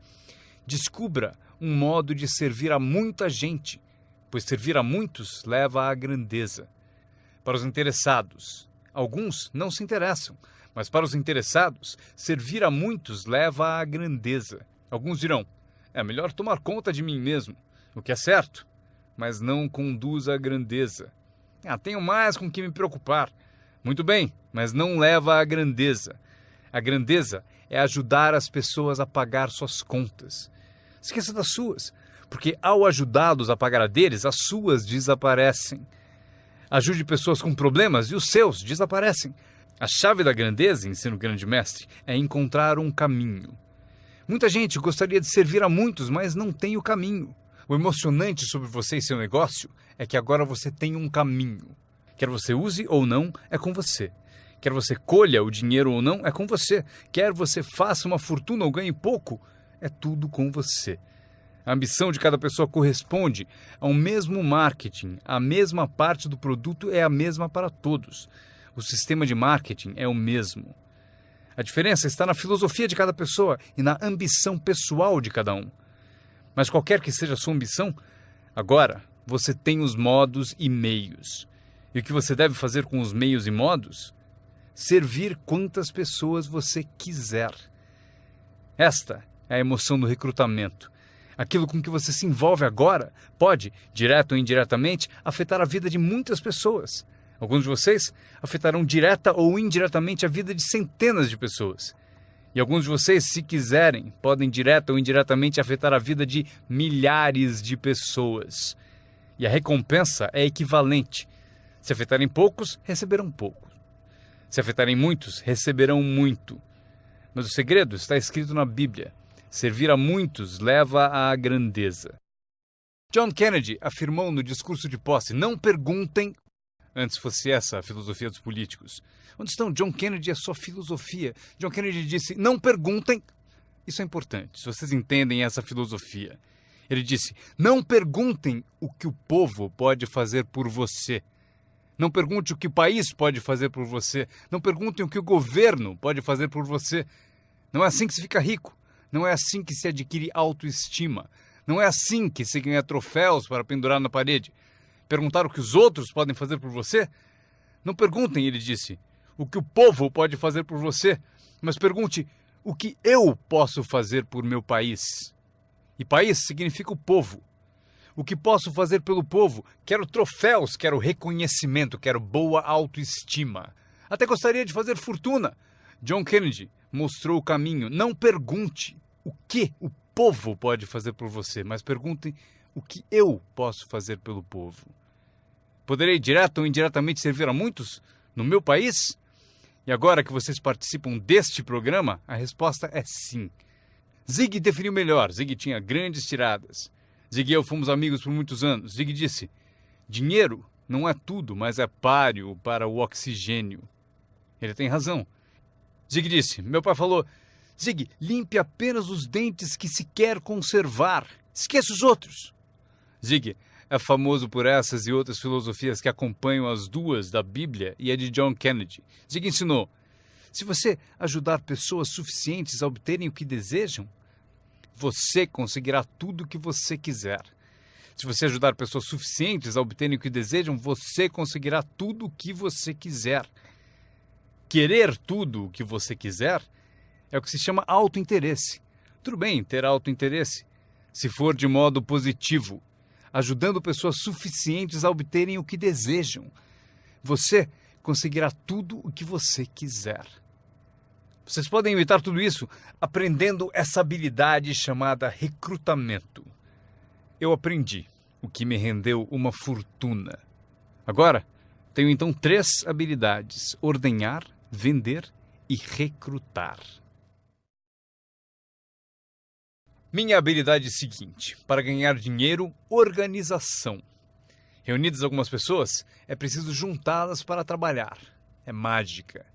descubra um modo de servir a muita gente, pois servir a muitos leva à grandeza. Para os interessados, alguns não se interessam, mas para os interessados, servir a muitos leva à grandeza. Alguns dirão: é melhor tomar conta de mim mesmo, o que é certo, mas não conduz à grandeza. Ah, tenho mais com que me preocupar. Muito bem, mas não leva à grandeza. A grandeza é ajudar as pessoas a pagar suas contas. Esqueça das suas, porque ao ajudá-los a pagar a deles, as suas desaparecem. Ajude pessoas com problemas e os seus desaparecem. A chave da grandeza, ensina o grande mestre, é encontrar um caminho. Muita gente gostaria de servir a muitos, mas não tem o caminho. O emocionante sobre você e seu negócio é que agora você tem um caminho. Quer você use ou não, é com você. Quer você colha o dinheiro ou não, é com você. Quer você faça uma fortuna ou ganhe pouco, é tudo com você. A ambição de cada pessoa corresponde ao mesmo marketing. A mesma parte do produto é a mesma para todos. O sistema de marketing é o mesmo. A diferença está na filosofia de cada pessoa e na ambição pessoal de cada um. Mas qualquer que seja a sua ambição, agora você tem os modos e meios. E o que você deve fazer com os meios e modos? Servir quantas pessoas você quiser. Esta é a emoção do recrutamento. Aquilo com que você se envolve agora pode, direto ou indiretamente, afetar a vida de muitas pessoas. Alguns de vocês afetarão direta ou indiretamente a vida de centenas de pessoas. E alguns de vocês, se quiserem, podem direta ou indiretamente afetar a vida de milhares de pessoas. E a recompensa é equivalente. Se afetarem poucos, receberão pouco. Se afetarem muitos, receberão muito. Mas o segredo está escrito na Bíblia. Servir a muitos leva à grandeza. John Kennedy afirmou no discurso de posse: Não perguntem. Antes fosse essa a filosofia dos políticos. Onde estão John Kennedy a sua filosofia? John Kennedy disse: Não perguntem. Isso é importante, se vocês entendem essa filosofia. Ele disse: Não perguntem o que o povo pode fazer por você. Não pergunte o que o país pode fazer por você. Não perguntem o que o governo pode fazer por você. Não é assim que se fica rico. Não é assim que se adquire autoestima. Não é assim que se ganha troféus para pendurar na parede. Perguntar o que os outros podem fazer por você? Não perguntem, ele disse, o que o povo pode fazer por você, mas pergunte o que eu posso fazer por meu país. E país significa o povo. O que posso fazer pelo povo? Quero troféus, quero reconhecimento, quero boa autoestima. Até gostaria de fazer fortuna. John Kennedy mostrou o caminho. Não pergunte o que o povo pode fazer por você, mas pergunte o que eu posso fazer pelo povo. Poderei direto ou indiretamente servir a muitos no meu país? E agora que vocês participam deste programa, a resposta é sim. Zig definiu melhor. Zig tinha grandes tiradas. Zig e eu fomos amigos por muitos anos. Zig disse: Dinheiro não é tudo, mas é páreo para o oxigênio. Ele tem razão. Zig disse: Meu pai falou: Zig, limpe apenas os dentes que se quer conservar. Esqueça os outros. Zig é famoso por essas e outras filosofias que acompanham as duas da Bíblia e a de John Kennedy. Zig ensinou: se você ajudar pessoas suficientes a obterem o que desejam, você conseguirá tudo o que você quiser. Se você ajudar pessoas suficientes a obterem o que desejam, você conseguirá tudo o que você quiser. Querer tudo o que você quiser é o que se chama autointeresse. Tudo bem ter autointeresse, se for de modo positivo, ajudando pessoas suficientes a obterem o que desejam. Você conseguirá tudo o que você quiser. Vocês podem evitar tudo isso aprendendo essa habilidade chamada recrutamento. Eu aprendi, o que me rendeu uma fortuna. Agora, tenho então três habilidades: ordenhar, vender e recrutar. Minha habilidade é seguinte: para ganhar dinheiro, organização. Reunidas algumas pessoas, é preciso juntá-las para trabalhar. É mágica.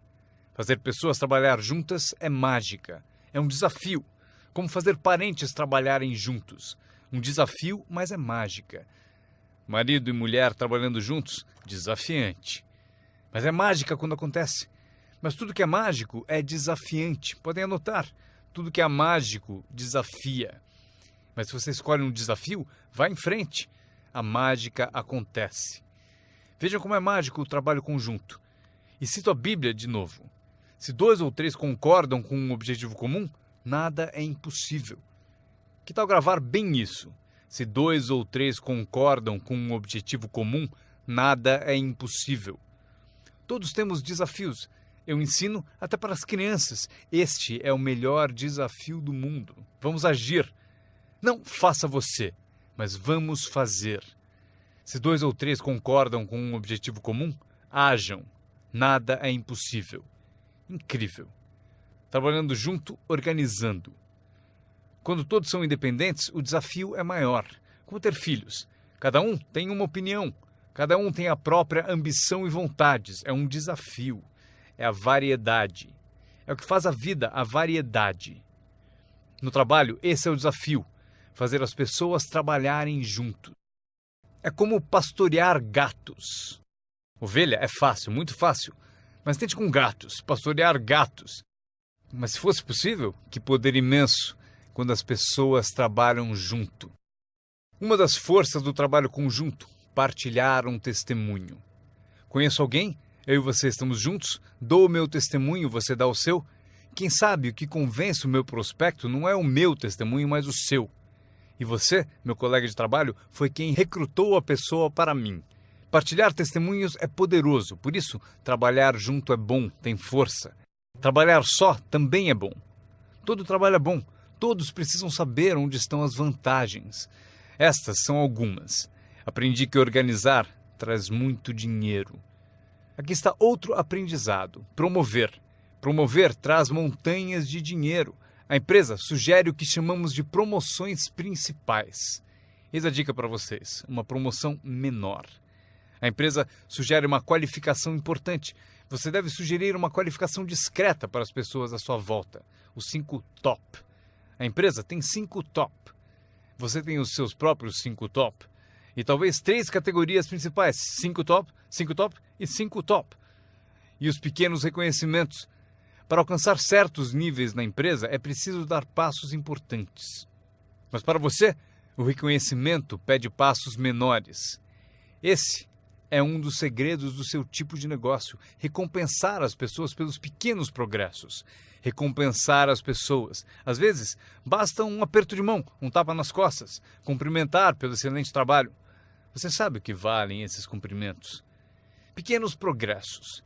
Fazer pessoas trabalhar juntas é mágica. É um desafio. Como fazer parentes trabalharem juntos. Um desafio, mas é mágica. Marido e mulher trabalhando juntos, desafiante. Mas é mágica quando acontece. Mas tudo que é mágico é desafiante. Podem anotar. Tudo que é mágico desafia. Mas se você escolhe um desafio, vá em frente. A mágica acontece. Vejam como é mágico o trabalho conjunto. E cito a Bíblia de novo. Se dois ou três concordam com um objetivo comum, nada é impossível. Que tal gravar bem isso? Se dois ou três concordam com um objetivo comum, nada é impossível. Todos temos desafios. Eu ensino até para as crianças. Este é o melhor desafio do mundo. Vamos agir. Não faça você, mas vamos fazer. Se dois ou três concordam com um objetivo comum, hajam. Nada é impossível. Incrível. Trabalhando junto, organizando. Quando todos são independentes, o desafio é maior. Como ter filhos. Cada um tem uma opinião, cada um tem a própria ambição e vontades. É um desafio. É a variedade. É o que faz a vida, a variedade. No trabalho, esse é o desafio: fazer as pessoas trabalharem junto. É como pastorear gatos. Ovelha é fácil, muito fácil. Mas tente com gatos, pastorear gatos. Mas se fosse possível, que poder imenso quando as pessoas trabalham junto. Uma das forças do trabalho conjunto, partilhar um testemunho. Conheço alguém? Eu e você estamos juntos? Dou o meu testemunho, você dá o seu? Quem sabe o que convence o meu prospecto não é o meu testemunho, mas o seu. E você, meu colega de trabalho, foi quem recrutou a pessoa para mim. Partilhar testemunhos é poderoso, por isso, trabalhar junto é bom, tem força. Trabalhar só também é bom. Todo trabalho é bom, todos precisam saber onde estão as vantagens. Estas são algumas. Aprendi que organizar traz muito dinheiro. Aqui está outro aprendizado: promover. Promover traz montanhas de dinheiro. A empresa sugere o que chamamos de promoções principais. Eis a dica para vocês: uma promoção menor. A empresa sugere uma qualificação importante. Você deve sugerir uma qualificação discreta para as pessoas à sua volta. Os cinco top. A empresa tem cinco top. Você tem os seus próprios cinco top. E talvez três categorias principais: cinco top, cinco top e cinco top. E os pequenos reconhecimentos. Para alcançar certos níveis na empresa é preciso dar passos importantes. Mas para você, o reconhecimento pede passos menores. Esse é um dos segredos do seu tipo de negócio: recompensar as pessoas pelos pequenos progressos. Recompensar as pessoas. Às vezes, basta um aperto de mão, um tapa nas costas, cumprimentar pelo excelente trabalho. Você sabe o que valem esses cumprimentos? Pequenos progressos.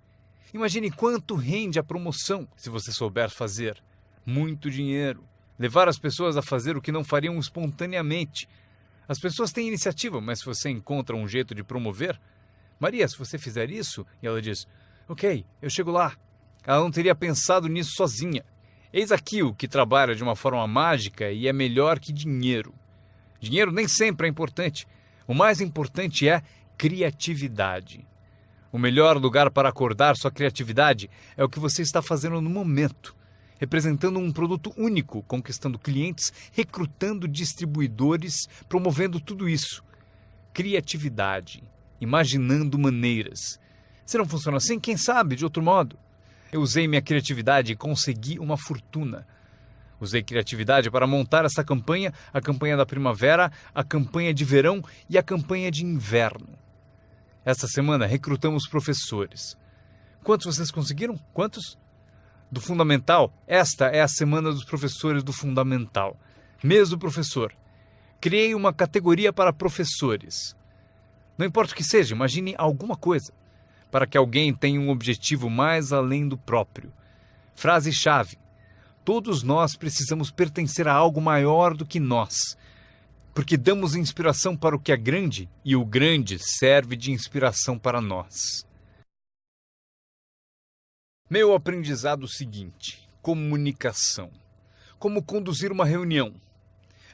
Imagine quanto rende a promoção se você souber fazer. Muito dinheiro. Levar as pessoas a fazer o que não fariam espontaneamente. As pessoas têm iniciativa, mas se você encontra um jeito de promover, Maria, se você fizer isso, e ela diz: Ok, eu chego lá. Ela não teria pensado nisso sozinha. Eis aqui o que trabalha de uma forma mágica e é melhor que dinheiro. Dinheiro nem sempre é importante. O mais importante é criatividade. O melhor lugar para acordar sua criatividade é o que você está fazendo no momento, representando um produto único, conquistando clientes, recrutando distribuidores, promovendo tudo isso. Criatividade imaginando maneiras. Se não funciona assim, quem sabe de outro modo? Eu usei minha criatividade e consegui uma fortuna. Usei criatividade para montar essa campanha, a campanha da primavera, a campanha de verão e a campanha de inverno. Esta semana recrutamos professores. Quantos vocês conseguiram? Quantos? Do Fundamental, esta é a semana dos professores do Fundamental. Mês do professor. Criei uma categoria para professores. Não importa o que seja, imagine alguma coisa para que alguém tenha um objetivo mais além do próprio. Frase-chave: Todos nós precisamos pertencer a algo maior do que nós, porque damos inspiração para o que é grande e o grande serve de inspiração para nós. Meu aprendizado seguinte: comunicação. Como conduzir uma reunião.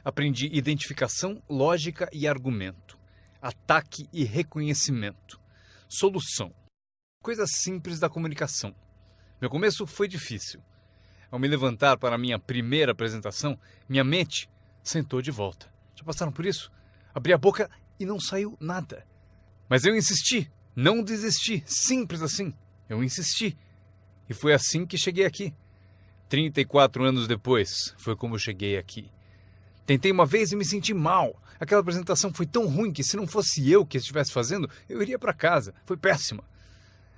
Aprendi identificação, lógica e argumento. ataque e reconhecimento. Solução. Coisas simples da comunicação. Meu começo foi difícil. Ao me levantar para a minha primeira apresentação, minha mente sentou de volta. Já passaram por isso? Abri a boca e não saiu nada. Mas eu insisti, não desisti, simples assim. Eu insisti. E foi assim que cheguei aqui. 34 anos depois, foi como eu cheguei aqui. Tentei uma vez e me senti mal. Aquela apresentação foi tão ruim que se não fosse eu que estivesse fazendo, eu iria para casa. Foi péssima.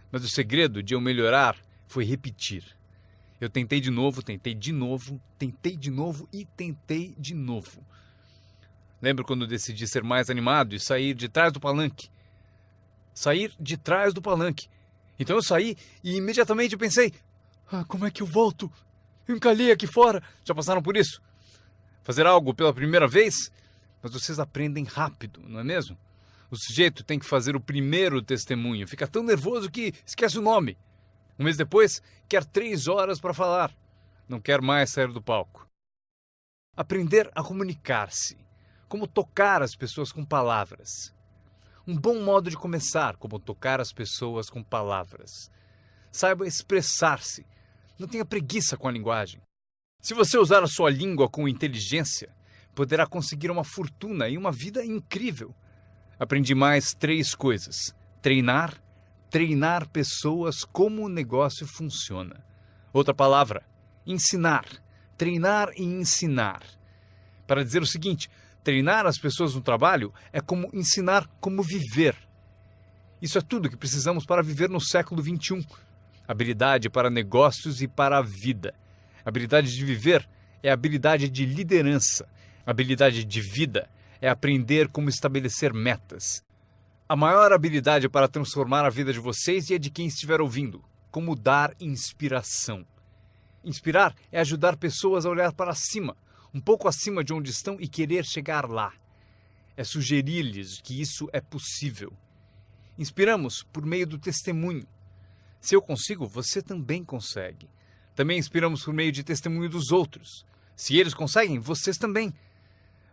Mas o segredo de eu melhorar foi repetir. Eu tentei de novo, tentei de novo, tentei de novo e tentei de novo. Lembro quando decidi ser mais animado e sair de trás do palanque. Sair de trás do palanque. Então eu saí e imediatamente pensei: ah, como é que eu volto? Eu encalhei aqui fora. Já passaram por isso? Fazer algo pela primeira vez? Mas vocês aprendem rápido, não é mesmo? O sujeito tem que fazer o primeiro testemunho. Fica tão nervoso que esquece o nome. Um mês depois, quer três horas para falar. Não quer mais sair do palco. Aprender a comunicar-se. Como tocar as pessoas com palavras. Um bom modo de começar, como tocar as pessoas com palavras. Saiba expressar-se. Não tenha preguiça com a linguagem. Se você usar a sua língua com inteligência, poderá conseguir uma fortuna e uma vida incrível. Aprendi mais três coisas: treinar, treinar pessoas como o negócio funciona. Outra palavra, ensinar. Treinar e ensinar. Para dizer o seguinte, treinar as pessoas no trabalho é como ensinar como viver. Isso é tudo que precisamos para viver no século XXI. Habilidade para negócios e para a vida. Habilidade de viver é habilidade de liderança. Habilidade de vida é aprender como estabelecer metas. A maior habilidade para transformar a vida de vocês e a de quem estiver ouvindo, como dar inspiração. Inspirar é ajudar pessoas a olhar para cima, um pouco acima de onde estão e querer chegar lá. É sugerir-lhes que isso é possível. Inspiramos por meio do testemunho. Se eu consigo, você também consegue. Também inspiramos por meio de testemunho dos outros. Se eles conseguem, vocês também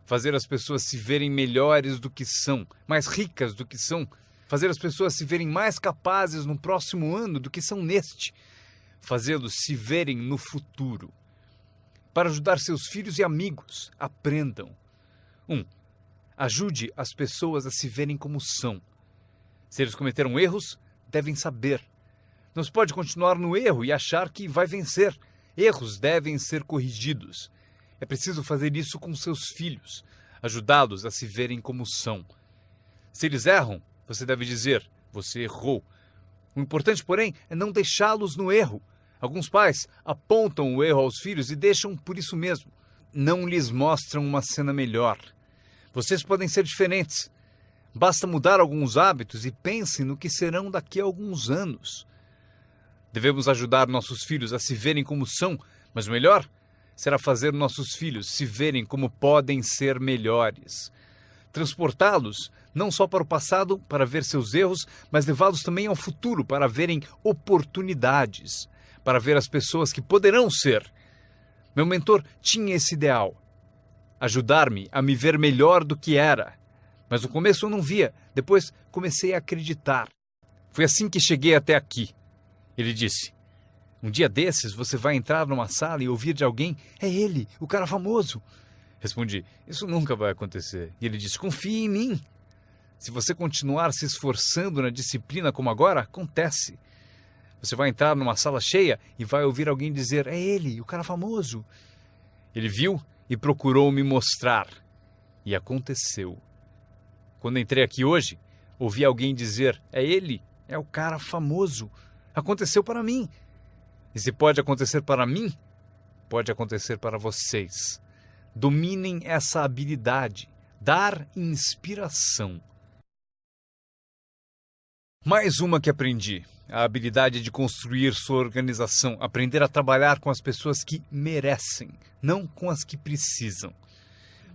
fazer as pessoas se verem melhores do que são, mais ricas do que são, fazer as pessoas se verem mais capazes no próximo ano do que são neste, fazê-los se verem no futuro. Para ajudar seus filhos e amigos, aprendam. 1. Um, ajude as pessoas a se verem como são. Se eles cometeram erros, devem saber. Não se pode continuar no erro e achar que vai vencer. Erros devem ser corrigidos. É preciso fazer isso com seus filhos, ajudá-los a se verem como são. Se eles erram, você deve dizer: você errou. O importante, porém, é não deixá-los no erro. Alguns pais apontam o erro aos filhos e deixam por isso mesmo. Não lhes mostram uma cena melhor. Vocês podem ser diferentes. Basta mudar alguns hábitos e pensem no que serão daqui a alguns anos. Devemos ajudar nossos filhos a se verem como são, mas o melhor será fazer nossos filhos se verem como podem ser melhores. Transportá-los não só para o passado para ver seus erros, mas levá-los também ao futuro para verem oportunidades, para ver as pessoas que poderão ser. Meu mentor tinha esse ideal: ajudar-me a me ver melhor do que era. Mas no começo eu não via, depois comecei a acreditar. Foi assim que cheguei até aqui. Ele disse: um dia desses você vai entrar numa sala e ouvir de alguém: É ele, o cara famoso. Respondi: Isso nunca vai acontecer. E ele disse: Confie em mim. Se você continuar se esforçando na disciplina como agora, acontece. Você vai entrar numa sala cheia e vai ouvir alguém dizer: É ele, o cara famoso. Ele viu e procurou me mostrar. E aconteceu. Quando entrei aqui hoje, ouvi alguém dizer: É ele, é o cara famoso. Aconteceu para mim. E se pode acontecer para mim, pode acontecer para vocês. Dominem essa habilidade, dar inspiração. Mais uma que aprendi: a habilidade de construir sua organização, aprender a trabalhar com as pessoas que merecem, não com as que precisam.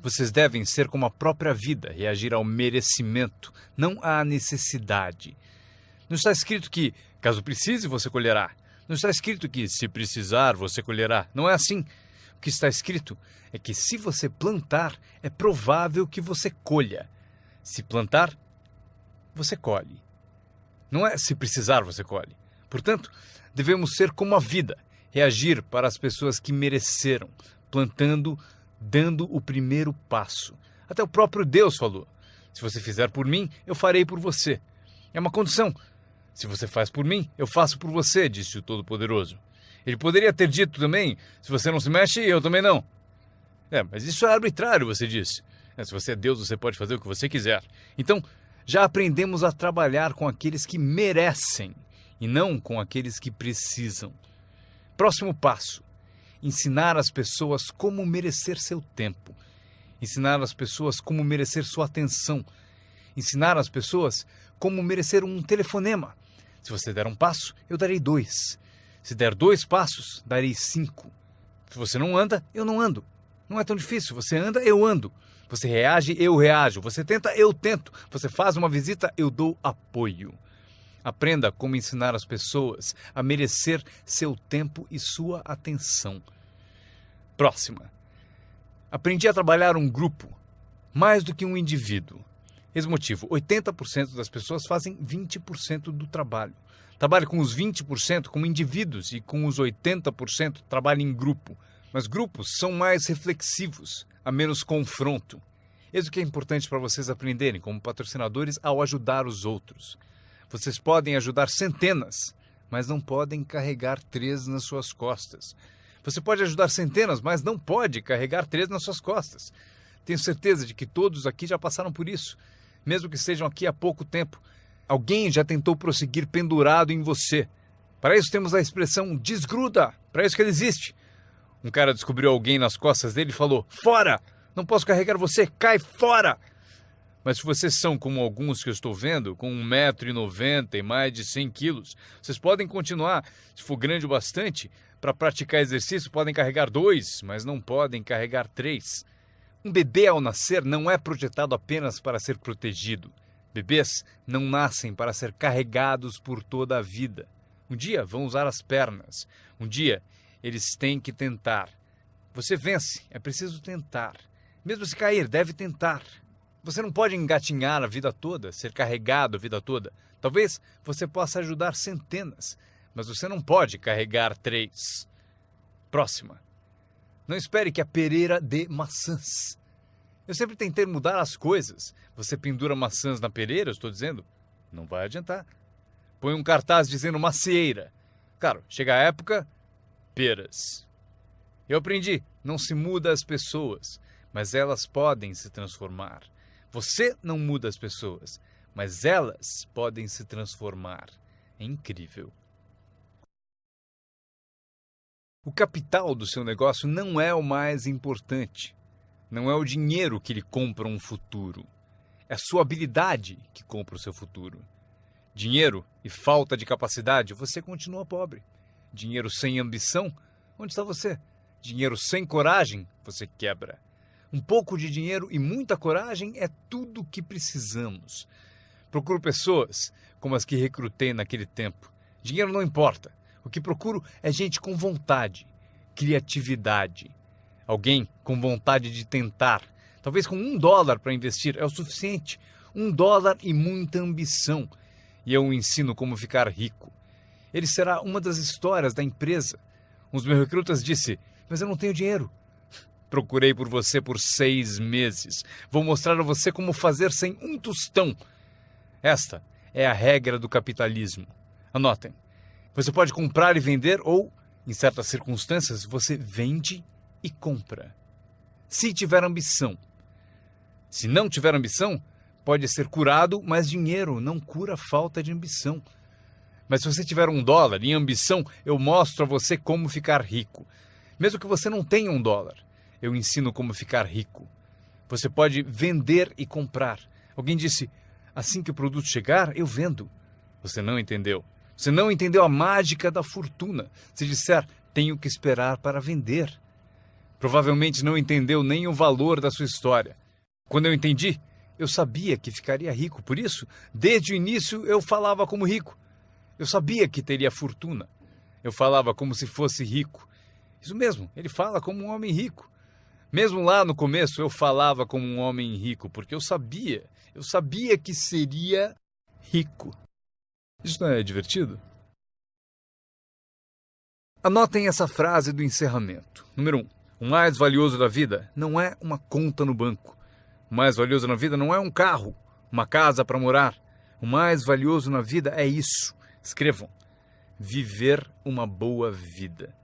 Vocês devem ser como a própria vida, reagir ao merecimento, não à necessidade. Não está escrito que, caso precise, você colherá. Não está escrito que, se precisar, você colherá. Não é assim. O que está escrito é que, se você plantar, é provável que você colha. Se plantar, você colhe. Não é se precisar, você colhe. Portanto, devemos ser como a vida, reagir para as pessoas que mereceram, plantando, dando o primeiro passo. Até o próprio Deus falou: Se você fizer por mim, eu farei por você. É uma condição. Se você faz por mim, eu faço por você, disse o Todo-Poderoso. Ele poderia ter dito também: Se você não se mexe, eu também não. É, mas isso é arbitrário, você disse. É, se você é Deus, você pode fazer o que você quiser. Então, já aprendemos a trabalhar com aqueles que merecem e não com aqueles que precisam. Próximo passo: ensinar as pessoas como merecer seu tempo, ensinar as pessoas como merecer sua atenção, ensinar as pessoas como merecer um telefonema. Se você der um passo, eu darei dois. Se der dois passos, darei cinco. Se você não anda, eu não ando. Não é tão difícil. Você anda, eu ando. Você reage, eu reajo. Você tenta, eu tento. Você faz uma visita, eu dou apoio. Aprenda como ensinar as pessoas a merecer seu tempo e sua atenção. Próxima. Aprendi a trabalhar um grupo mais do que um indivíduo. Esse motivo, 80% das pessoas fazem 20% do trabalho. Trabalhe com os 20% como indivíduos e com os 80% trabalhe em grupo. Mas grupos são mais reflexivos, há menos confronto. Eis o que é importante para vocês aprenderem como patrocinadores ao ajudar os outros. Vocês podem ajudar centenas, mas não podem carregar três nas suas costas. Você pode ajudar centenas, mas não pode carregar três nas suas costas. Tenho certeza de que todos aqui já passaram por isso, mesmo que estejam aqui há pouco tempo. Alguém já tentou prosseguir pendurado em você. Para isso temos a expressão desgruda, para isso que ele existe. Um cara descobriu alguém nas costas dele e falou: Fora! Não posso carregar você, cai fora! Mas se vocês são como alguns que eu estou vendo, com 1,90m e mais de 100 quilos, vocês podem continuar, se for grande o bastante, para praticar exercício, podem carregar dois, mas não podem carregar três. Um bebê ao nascer não é projetado apenas para ser protegido. Bebês não nascem para ser carregados por toda a vida. Um dia vão usar as pernas. Um dia eles têm que tentar. Você vence, é preciso tentar. Mesmo se cair, deve tentar. Você não pode engatinhar a vida toda, ser carregado a vida toda. Talvez você possa ajudar centenas, mas você não pode carregar três. Próxima. Não espere que a pereira dê maçãs. Eu sempre tentei mudar as coisas. Você pendura maçãs na pereira, estou dizendo? Não vai adiantar. Põe um cartaz dizendo macieira. Claro, chega a época, peras. Eu aprendi, não se muda as pessoas, mas elas podem se transformar. Você não muda as pessoas, mas elas podem se transformar. É incrível. O capital do seu negócio não é o mais importante. Não é o dinheiro que lhe compra um futuro. É a sua habilidade que compra o seu futuro. Dinheiro e falta de capacidade, você continua pobre. Dinheiro sem ambição, onde está você? Dinheiro sem coragem, você quebra. Um pouco de dinheiro e muita coragem é tudo o que precisamos. Procuro pessoas como as que recrutei naquele tempo. Dinheiro não importa. O que procuro é gente com vontade, criatividade. Alguém com vontade de tentar. Talvez com um dólar para investir é o suficiente. Um dólar e muita ambição. E eu ensino como ficar rico. Ele será uma das histórias da empresa. Um dos meus recrutas disse: Mas eu não tenho dinheiro. Procurei por você por seis meses. Vou mostrar a você como fazer sem um tostão. Esta é a regra do capitalismo. Anotem. Você pode comprar e vender, ou, em certas circunstâncias, você vende e compra. Se tiver ambição. Se não tiver ambição, pode ser curado, mas dinheiro não cura falta de ambição. Mas se você tiver um dólar e ambição, eu mostro a você como ficar rico. Mesmo que você não tenha um dólar eu ensino como ficar rico. Você pode vender e comprar. Alguém disse: assim que o produto chegar, eu vendo. Você não entendeu. Você não entendeu a mágica da fortuna. Se disser, tenho que esperar para vender. Provavelmente não entendeu nem o valor da sua história. Quando eu entendi, eu sabia que ficaria rico. Por isso, desde o início, eu falava como rico. Eu sabia que teria fortuna. Eu falava como se fosse rico. Isso mesmo, ele fala como um homem rico. Mesmo lá no começo eu falava como um homem rico, porque eu sabia, eu sabia que seria rico. Isso não é divertido? Anotem essa frase do encerramento. Número 1. Um, o mais valioso da vida não é uma conta no banco. O mais valioso na vida não é um carro, uma casa para morar. O mais valioso na vida é isso. Escrevam: viver uma boa vida.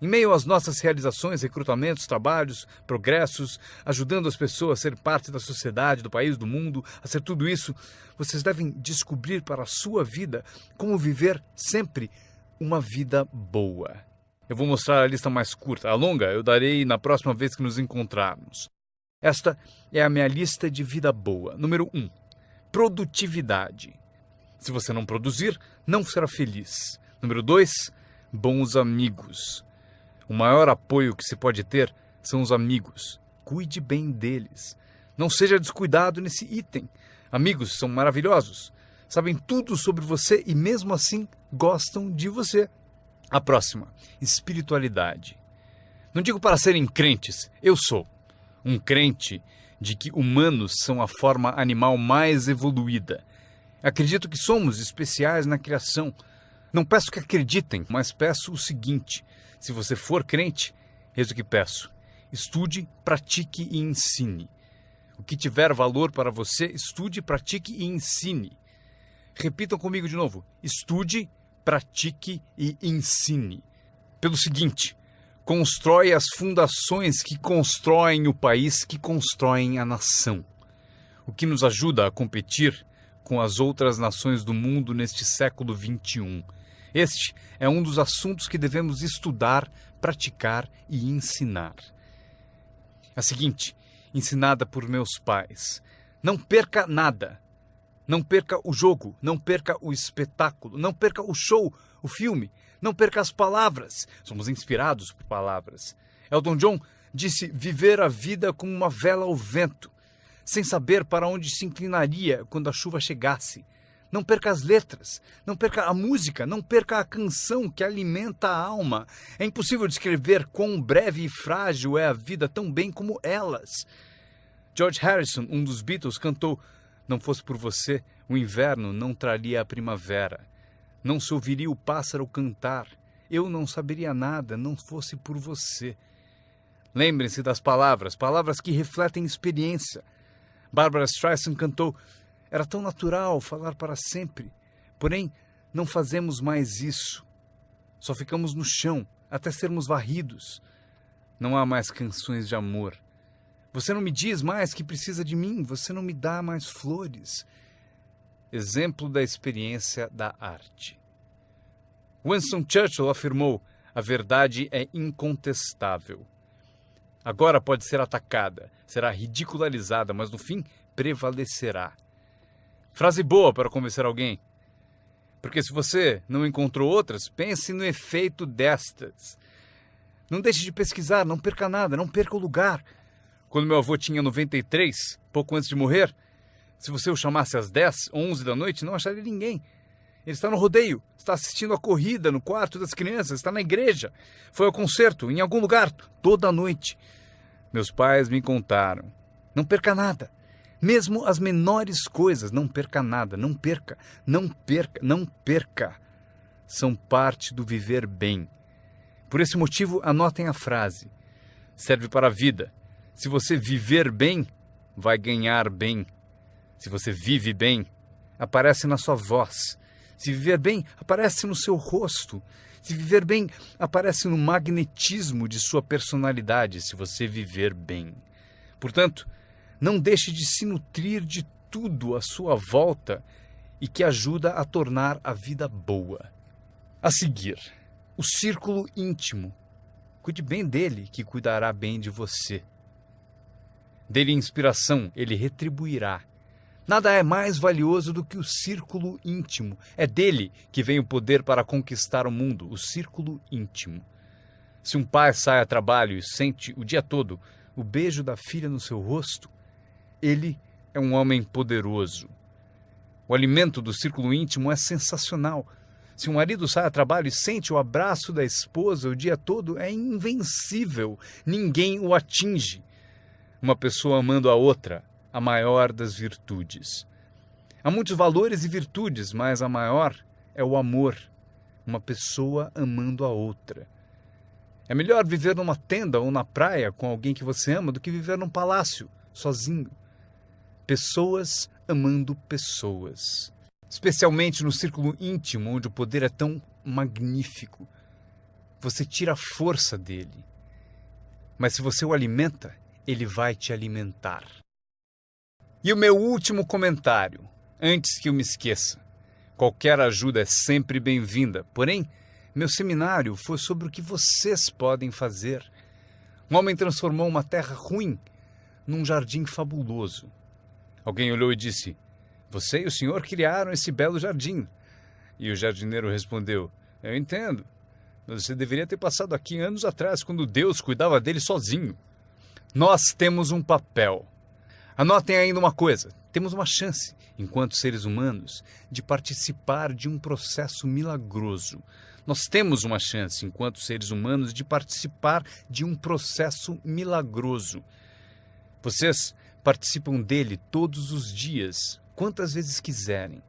Em meio às nossas realizações, recrutamentos, trabalhos, progressos, ajudando as pessoas a ser parte da sociedade, do país, do mundo, a ser tudo isso, vocês devem descobrir para a sua vida como viver sempre uma vida boa. Eu vou mostrar a lista mais curta. A longa eu darei na próxima vez que nos encontrarmos. Esta é a minha lista de vida boa. Número 1. Um, produtividade. Se você não produzir, não será feliz. Número 2. Bons amigos. O maior apoio que se pode ter são os amigos. Cuide bem deles. Não seja descuidado nesse item. Amigos são maravilhosos. Sabem tudo sobre você e, mesmo assim, gostam de você. A próxima, espiritualidade. Não digo para serem crentes, eu sou um crente de que humanos são a forma animal mais evoluída. Acredito que somos especiais na criação. Não peço que acreditem, mas peço o seguinte: se você for crente, eis o que peço. Estude, pratique e ensine. O que tiver valor para você, estude, pratique e ensine. Repitam comigo de novo: estude, pratique e ensine. Pelo seguinte, constrói as fundações que constroem o país, que constroem a nação. O que nos ajuda a competir com as outras nações do mundo neste século XXI. Este é um dos assuntos que devemos estudar, praticar e ensinar. A seguinte, ensinada por meus pais: não perca nada, não perca o jogo, não perca o espetáculo, não perca o show, o filme, não perca as palavras. Somos inspirados por palavras. Elton John disse viver a vida como uma vela ao vento, sem saber para onde se inclinaria quando a chuva chegasse. Não perca as letras, não perca a música, não perca a canção que alimenta a alma. É impossível descrever quão breve e frágil é a vida tão bem como elas. George Harrison, um dos Beatles, cantou não fosse por você, o inverno não traria a primavera. Não se ouviria o pássaro cantar. Eu não saberia nada, não fosse por você. Lembrem-se das palavras, palavras que refletem experiência. Barbara Streisand cantou: Era tão natural falar para sempre. Porém, não fazemos mais isso. Só ficamos no chão até sermos varridos. Não há mais canções de amor. Você não me diz mais que precisa de mim, você não me dá mais flores. Exemplo da experiência da arte. Winston Churchill afirmou: a verdade é incontestável. Agora pode ser atacada, será ridicularizada, mas no fim prevalecerá. Frase boa para convencer alguém. Porque se você não encontrou outras, pense no efeito destas. Não deixe de pesquisar, não perca nada, não perca o lugar. Quando meu avô tinha 93, pouco antes de morrer, se você o chamasse às 10, 11 da noite, não acharia ninguém. Ele está no rodeio, está assistindo a corrida no quarto das crianças, está na igreja, foi ao concerto, em algum lugar, toda noite. Meus pais me contaram. Não perca nada. Mesmo as menores coisas, não perca nada, não perca, não perca, não perca. São parte do viver bem. Por esse motivo, anotem a frase. Serve para a vida, se você viver bem, vai ganhar bem. Se você vive bem, aparece na sua voz. Se viver bem, aparece no seu rosto. Se viver bem, aparece no magnetismo de sua personalidade, se você viver bem. Portanto, não deixe de se nutrir de tudo à sua volta e que ajuda a tornar a vida boa. A seguir, o círculo íntimo. Cuide bem dele, que cuidará bem de você. Dele inspiração, ele retribuirá. Nada é mais valioso do que o círculo íntimo. É dele que vem o poder para conquistar o mundo, o círculo íntimo. Se um pai sai a trabalho e sente o dia todo o beijo da filha no seu rosto, ele é um homem poderoso. O alimento do círculo íntimo é sensacional. Se um marido sai a trabalho e sente o abraço da esposa o dia todo, é invencível. Ninguém o atinge uma pessoa amando a outra, a maior das virtudes. Há muitos valores e virtudes, mas a maior é o amor. Uma pessoa amando a outra. É melhor viver numa tenda ou na praia com alguém que você ama do que viver num palácio, sozinho. Pessoas amando pessoas. Especialmente no círculo íntimo, onde o poder é tão magnífico. Você tira a força dele. Mas se você o alimenta, ele vai te alimentar. E o meu último comentário antes que eu me esqueça. Qualquer ajuda é sempre bem-vinda, porém, meu seminário foi sobre o que vocês podem fazer. Um homem transformou uma terra ruim num jardim fabuloso. Alguém olhou e disse: Você e o senhor criaram esse belo jardim. E o jardineiro respondeu: Eu entendo. Mas você deveria ter passado aqui anos atrás, quando Deus cuidava dele sozinho. Nós temos um papel. Anotem ainda uma coisa: temos uma chance, enquanto seres humanos, de participar de um processo milagroso. Nós temos uma chance, enquanto seres humanos, de participar de um processo milagroso. Vocês participam dele todos os dias, quantas vezes quiserem,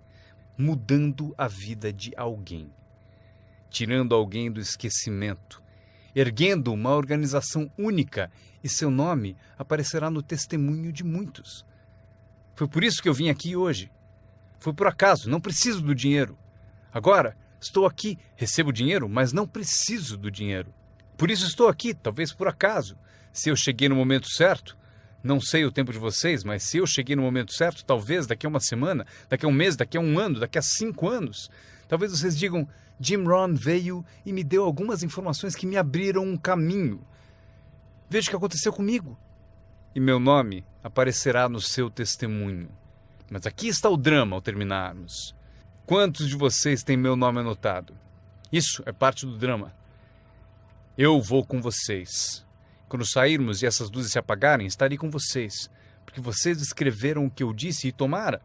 mudando a vida de alguém, tirando alguém do esquecimento, erguendo uma organização única e seu nome aparecerá no testemunho de muitos. Foi por isso que eu vim aqui hoje. Foi por acaso, não preciso do dinheiro. Agora, estou aqui, recebo dinheiro, mas não preciso do dinheiro. Por isso estou aqui, talvez por acaso. Se eu cheguei no momento certo, não sei o tempo de vocês, mas se eu cheguei no momento certo, talvez daqui a uma semana, daqui a um mês, daqui a um ano, daqui a cinco anos, talvez vocês digam: Jim Ron veio e me deu algumas informações que me abriram um caminho. Veja o que aconteceu comigo. E meu nome aparecerá no seu testemunho. Mas aqui está o drama ao terminarmos. Quantos de vocês têm meu nome anotado? Isso é parte do drama. Eu vou com vocês. Quando sairmos e essas luzes se apagarem, estarei com vocês, porque vocês escreveram o que eu disse e tomara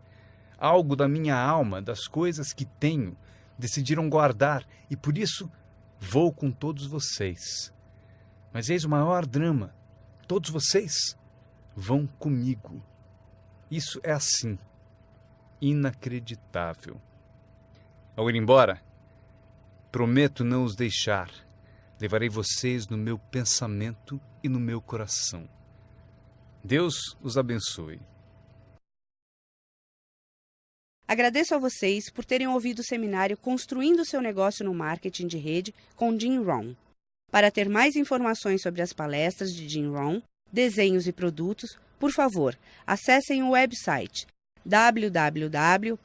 algo da minha alma, das coisas que tenho, decidiram guardar e por isso vou com todos vocês. Mas eis o maior drama: todos vocês vão comigo. Isso é assim, inacreditável. Ao ir embora, prometo não os deixar. Levarei vocês no meu pensamento e no meu coração. Deus os abençoe. Agradeço a vocês por terem ouvido o seminário Construindo seu negócio no marketing de rede com Jim Rohn. Para ter mais informações sobre as palestras de Jim Rohn, desenhos e produtos, por favor, acessem o website www.jimron.com.